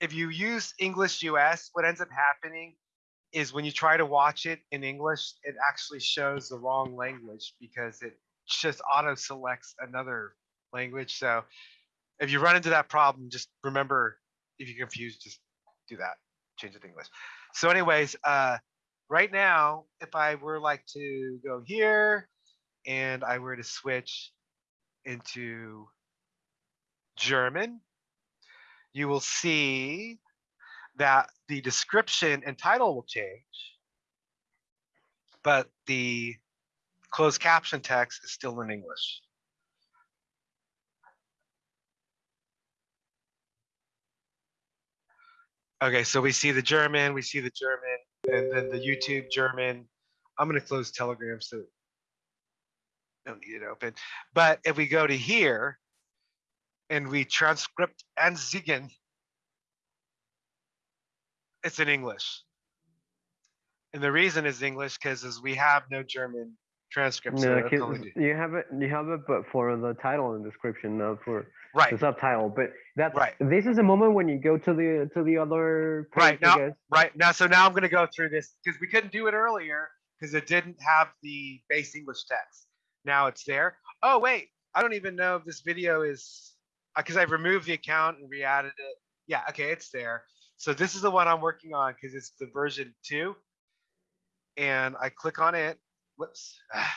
if you use English US, what ends up happening is when you try to watch it in English, it actually shows the wrong language because it just auto selects another language. So if you run into that problem, just remember if you're confused, just do that, change it to English. So, anyways, uh, right now, if I were like to go here and I were to switch into German, you will see that the description and title will change, but the closed caption text is still in English. Okay, so we see the German, we see the German, and then the YouTube German. I'm gonna close Telegram so don't need it open. But if we go to here and we transcript and Zigen, it's in English. And the reason is English because as we have no German transcripts. No, that's 'cause only- you have it. You have it, but for the title and description, not for Right, the subtitle. But that's Right. This is a moment when you go to the to the other page, Right, now- right. Now, so now I'm gonna go through this because we couldn't do it earlier because it didn't have the base English text. Now it's there. Oh, wait, I don't even know if this video is, because I've removed the account and re-added it. Yeah, okay, it's there. So this is the one I'm working on because it's the version two. And I click on it. Whoops. Ah,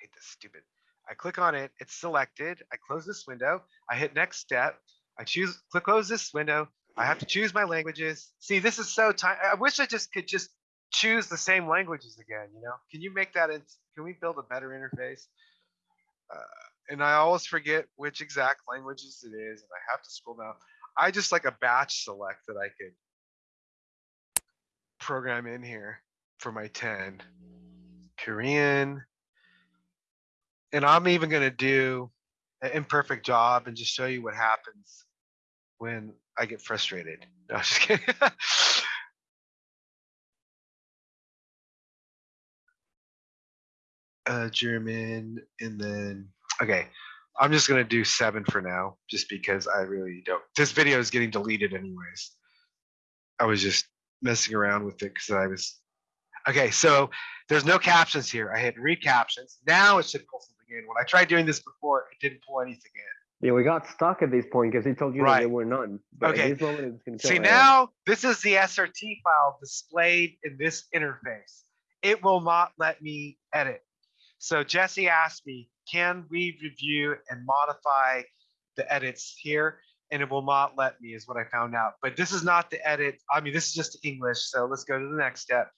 hate this stupid. I click on it, it's selected. I close this window. I hit next step. I choose, click close this window. I have to choose my languages. See, this is so time. I wish I just could just choose the same languages again. You know, can you make that? In, can we build a better interface? Uh, and I always forget which exact languages it is, and I have to scroll down. I just like a batch select that I could program in here for my 10. Korean. And I'm even gonna do an imperfect job and just show you what happens when I get frustrated. No, I'm just kidding. uh, German, and then okay. I'm just gonna do seven for now, just because I really don't. This video is getting deleted anyways. I was just messing around with it because I was. Okay, so there's no captions here. I hit read captions. Now it should pull something in. When I tried doing this before, it didn't pull anything in. Yeah, we got stuck at this point because he told you that there were none. But Okay. At this moment, See now, this is the SRT file displayed in this interface. It will not let me edit. So Jesse asked me, can we review and modify the edits here? And it will not let me is what I found out. But this is not the edit. I mean, this is just English. So let's go to the next step.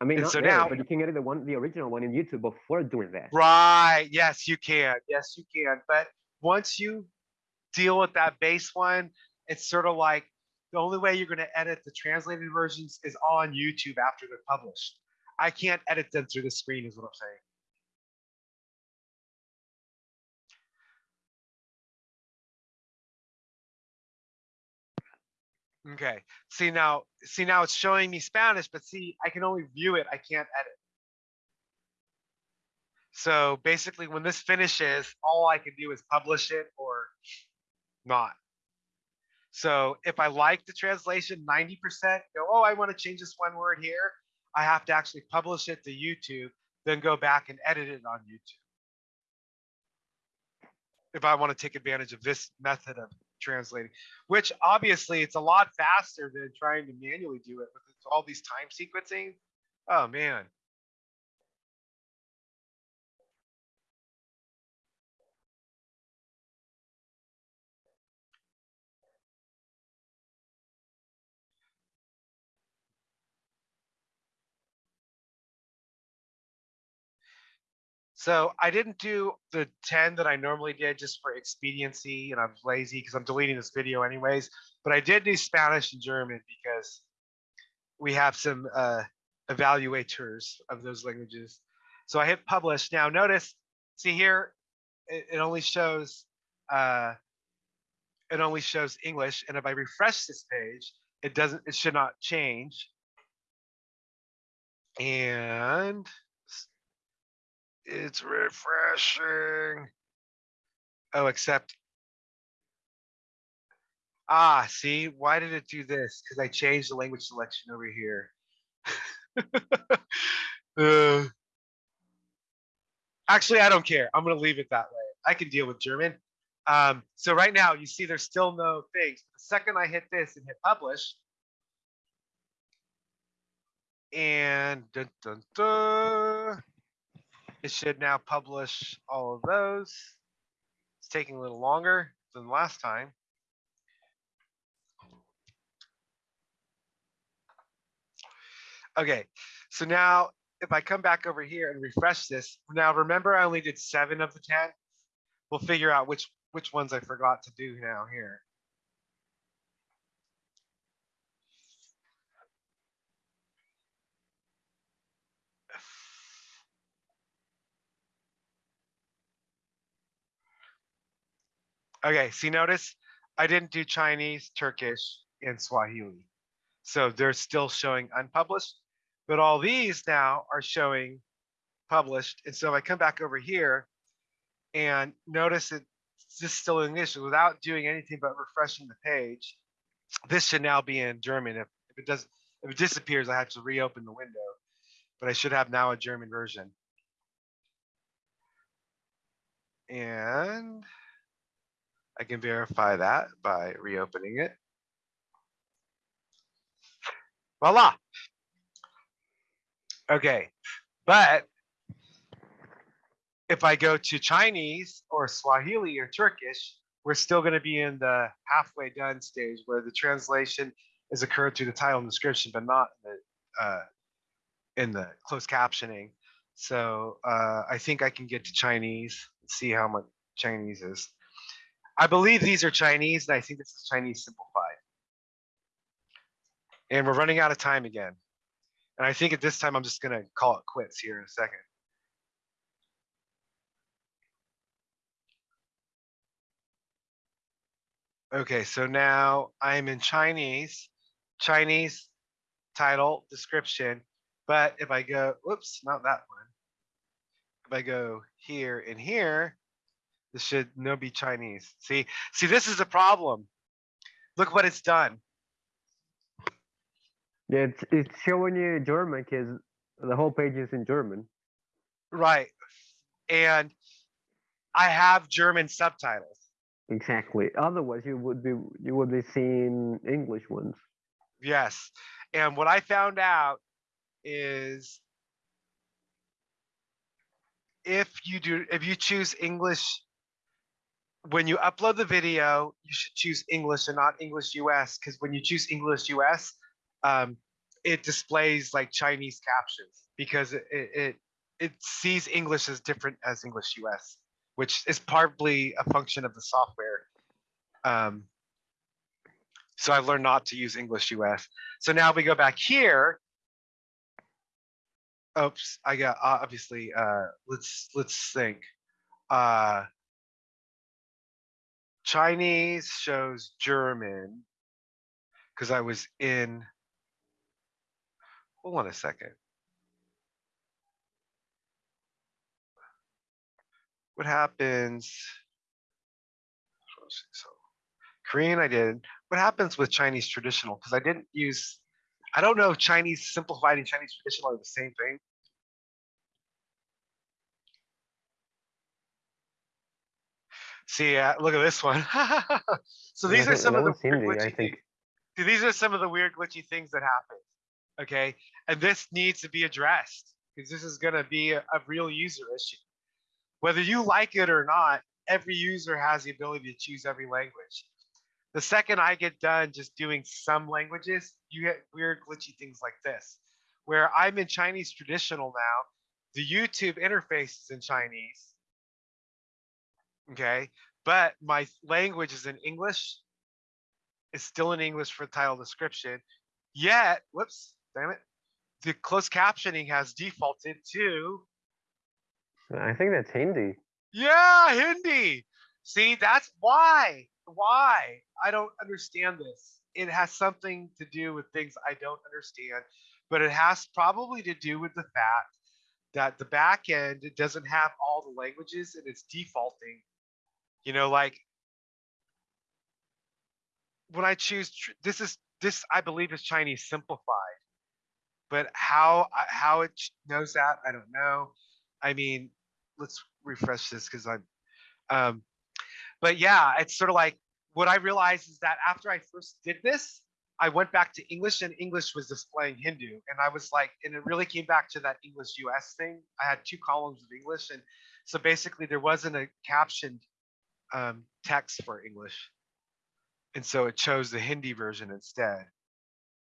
I mean, so there, now- but you can edit the one, the original one in YouTube before doing that. Right. Yes, you can. Yes, you can. But once you deal with that base one, it's sort of like the only way you're going to edit the translated versions is on YouTube after they're published. I can't edit them through the screen, is what I'm saying. Okay. See now, see now it's showing me Spanish, but see, I can only view it. I can't edit. So basically, when this finishes, all I can do is publish it or not. So if I like the translation 90%, go, oh, I want to change this one word here. I have to actually publish it to YouTube, then go back and edit it on YouTube. If I want to take advantage of this method of translating, which obviously it's a lot faster than trying to manually do it with all these time sequencing. Oh man. So I didn't do the 10 that I normally did just for expediency and I'm lazy because I'm deleting this video anyways. But I did do Spanish and German because we have some uh, evaluators of those languages. So I hit publish. Now notice, see here, it, it only shows uh, it only shows English. And if I refresh this page, it doesn't, it should not change. And it's refreshing. Oh, except. Ah, see, why did it do this? Because I changed the language selection over here. Uh, actually, I don't care. I'm going to leave it that way. I can deal with German. Um, so right now, you see there's still no things. The second I hit this and hit publish, and dun, dun, dun, it should now publish all of those. It's taking a little longer than last time. Okay, so now if I come back over here and refresh this, now remember I only did seven of the 10. We'll figure out which which ones I forgot to do now here. Okay, see, notice I didn't do Chinese, Turkish, and Swahili. So they're still showing unpublished, but all these now are showing published. And so if I come back over here and notice it's just still in English without doing anything but refreshing the page, this should now be in German. If, if it does, if it disappears, I have to reopen the window, but I should have now a German version. And I can verify that by reopening it. Voila. Okay, but if I go to Chinese or Swahili or Turkish, we're still going to be in the halfway done stage where the translation is occurred through the title and description, but not in the, uh, in the closed captioning. So uh, I think I can get to Chinese, and see how much Chinese is. I believe these are Chinese, and I think this is Chinese simplified. And we're running out of time again. And I think at this time, I'm just going to call it quits here in a second. Okay, so now I'm in Chinese, Chinese title, description. But if I go, whoops, not that one. If I go here and here, this should no be Chinese. See, see, this is a problem. Look what it's done. Yeah, it's it's showing you German because the whole page is in German. Right. And I have German subtitles. Exactly. Otherwise, you would be you would be seeing English ones. Yes. And what I found out is if you do if you choose English when you upload the video, you should choose English and not English US because when you choose English US, um, it displays like Chinese captions because it, it it sees English as different as English US, which is partly a function of the software. Um, so I've learned not to use English US. So now we go back here. Oops, I got obviously. Uh, let's let's think. Uh, Chinese shows German because I was in. Hold on a second. What happens? So Korean, I did. What happens with Chinese traditional? Because I didn't use. I don't know if Chinese simplified and Chinese traditional are the same thing. See, uh, look at this one. so these are some of the weird Hindi, I glitchy think. things. See, these are some of the weird glitchy things that happen. Okay, and this needs to be addressed because this is going to be a, a real user issue. Whether you like it or not, every user has the ability to choose every language. The second I get done just doing some languages, you get weird glitchy things like this, where I'm in Chinese traditional now. The YouTube interface is in Chinese. Okay, but my language is in English. It's still in English for the title description. Yet, whoops, damn it. The closed captioning has defaulted to I think that's Hindi. yeah, Hindi. See, that's why. Why? I don't understand this. It has something to do with things I don't understand, but it has probably to do with the fact that the back end doesn't have all the languages and it's defaulting. You know, like when I choose this is this I believe is Chinese simplified, but how how it knows that I don't know. I mean, let's refresh this because I'm um but yeah it's sort of like what i realized is that after i first did this i went back to english and english was displaying hindu and i was like and it really came back to that english us thing i had two columns of english and so basically there wasn't a captioned um, text for english and so it chose the hindi version instead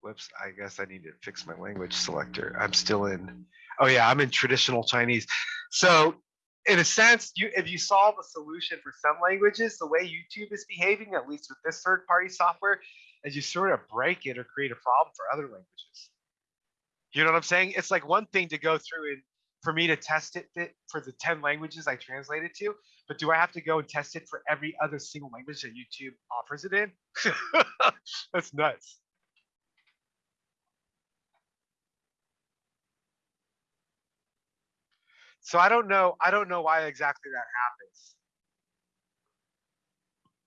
whoops i guess i need to fix my language selector i'm still in oh yeah i'm in traditional chinese so in a sense, you if you solve a solution for some languages, the way YouTube is behaving, at least with this third-party software, is you sort of break it or create a problem for other languages. You know what I'm saying? It's like one thing to go through and for me to test it fit for the 10 languages I translated to, but do I have to go and test it for every other single language that YouTube offers it in? That's nuts. So I don't know. I don't know why exactly that happens.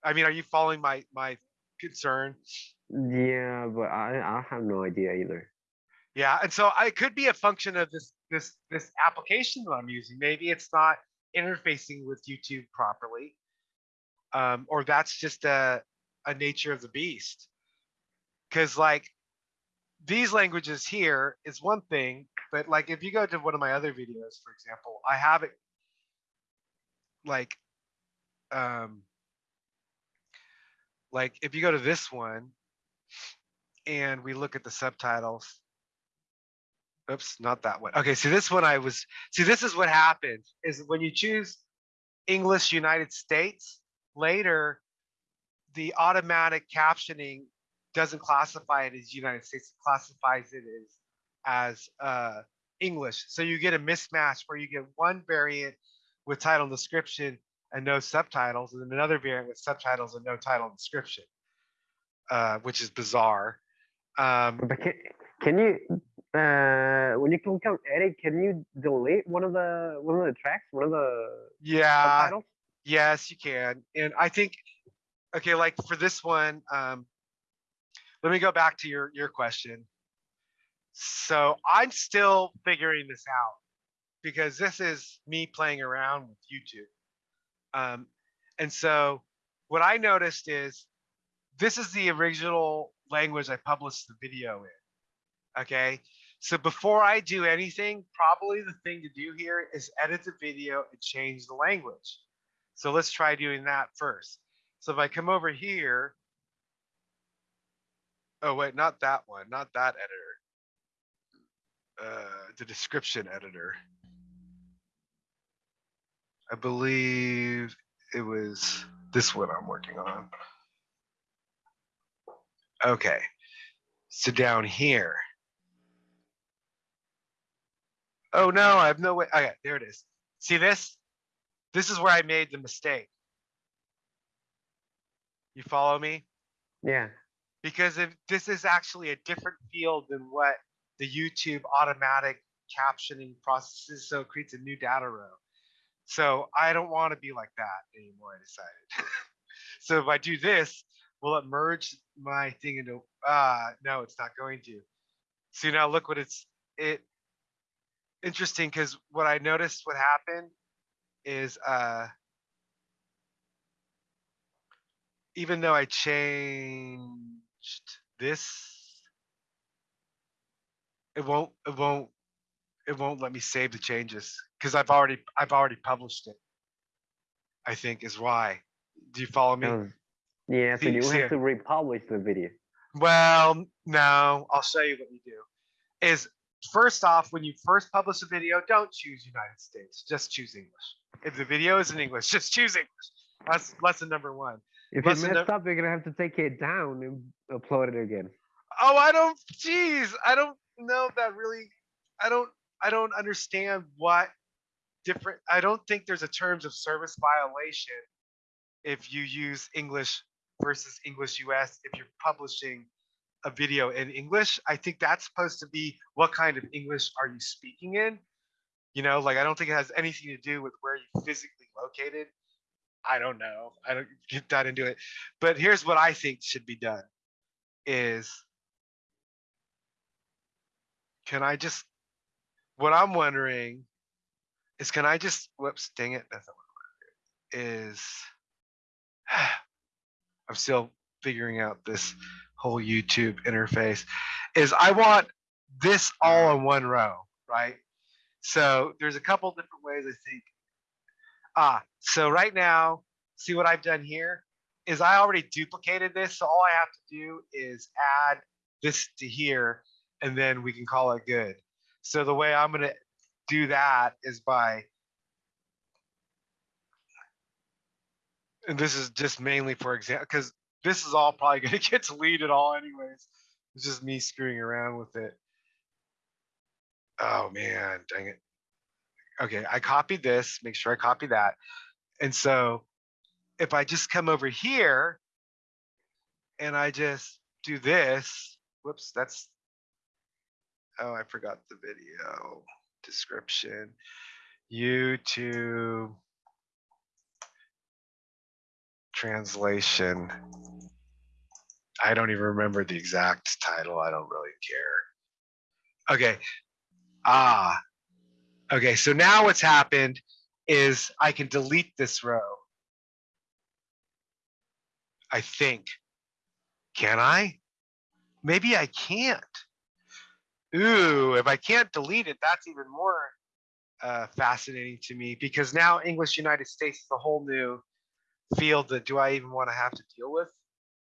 I mean, are you following my my concern? Yeah, but I I have no idea either. Yeah, and so I- it could be a function of this this this application that I'm using. Maybe it's not interfacing with YouTube properly, um, or that's just a a nature of the beast. Because like these languages here is one thing, but like if you go to one of my other videos, for example, I have it like um like if you go to this one and we look at the subtitles oops not that one okay so this one i was see this is what happens is when you choose english united states later the automatic captioning doesn't classify it as united states it classifies it as as uh english so you get a mismatch where you get one variant with title and description and no subtitles, and then another variant with subtitles and no title and description, uh, which is bizarre. Um, But can, can you, uh, when you click on edit, can you delete one of the one of the tracks, one of the yeah, subtitles? Yes, you can. And I think, okay, like for this one, um, let me go back to your, your question. So I'm still figuring this out because this is me playing around with YouTube. Um, and so what I noticed is this is the original language I published the video in. Okay. So before I do anything, probably the thing to do here is edit the video and change the language. So let's try doing that first. So if I come over here, oh wait, not that one, not that editor. Uh, the description editor. I believe it was this one I'm working on. Okay, so down here. Oh no, I have no way. Okay, there it is. See this? This is where I made the mistake. You follow me? Yeah. Because if this is actually a different field than what the YouTube automatic captioning processes, so it creates a new data row. So I don't want to be like that anymore, I decided. so if I do this, will it merge my thing into, ah, no, it's not going to. So now look what it's, it, interesting because what I noticed what happened is uh even though I changed this it won't it won't it won't let me save the changes because I've already I've already published it I think is why do you follow me was- yeah. So you have to republish the video. Well, no, I'll show you what you do. Is first off, when you first publish a video, don't choose United States. Just choose English. If the video is in English, just choose English. That's lesson number one. If you Listen, messed up, you're gonna have to take it down and upload it again. Oh, I don't. Geez, I don't know if that really. I don't. I don't understand what different. I don't think there's a terms of service violation if you use English versus English US if you're publishing a video in English. I think that's supposed to be what kind of English are you speaking in? You know, like I don't think it has anything to do with where you're physically located. I don't know. I don't get that into it. But here's what I think should be done is can I just what I'm wondering is can I just whoops dang it that's not what I wanted to do, is I'm still figuring out this whole YouTube interface is I want this all in one row, right? So there's a couple different ways I think. Ah, so right now, see what I've done here is I already duplicated this. So all I have to do is add this to here and then we can call it good. So the way I'm gonna do that is by and this is just mainly for example, because this is all probably gonna get deleted all anyways. It's just me screwing around with it. Oh man, dang it. Okay, I copied this, make sure I copy that. And so if I just come over here and I just do this, whoops, that's, oh, I forgot the video description. YouTube translation. I don't even remember the exact title. I don't really care. Okay. Ah. Okay, so now what's happened is I can delete this row. I think. Can I? Maybe I can't. Ooh, if I can't delete it, that's even more uh, fascinating to me because now English United States is a whole new field that do I even want to have to deal with?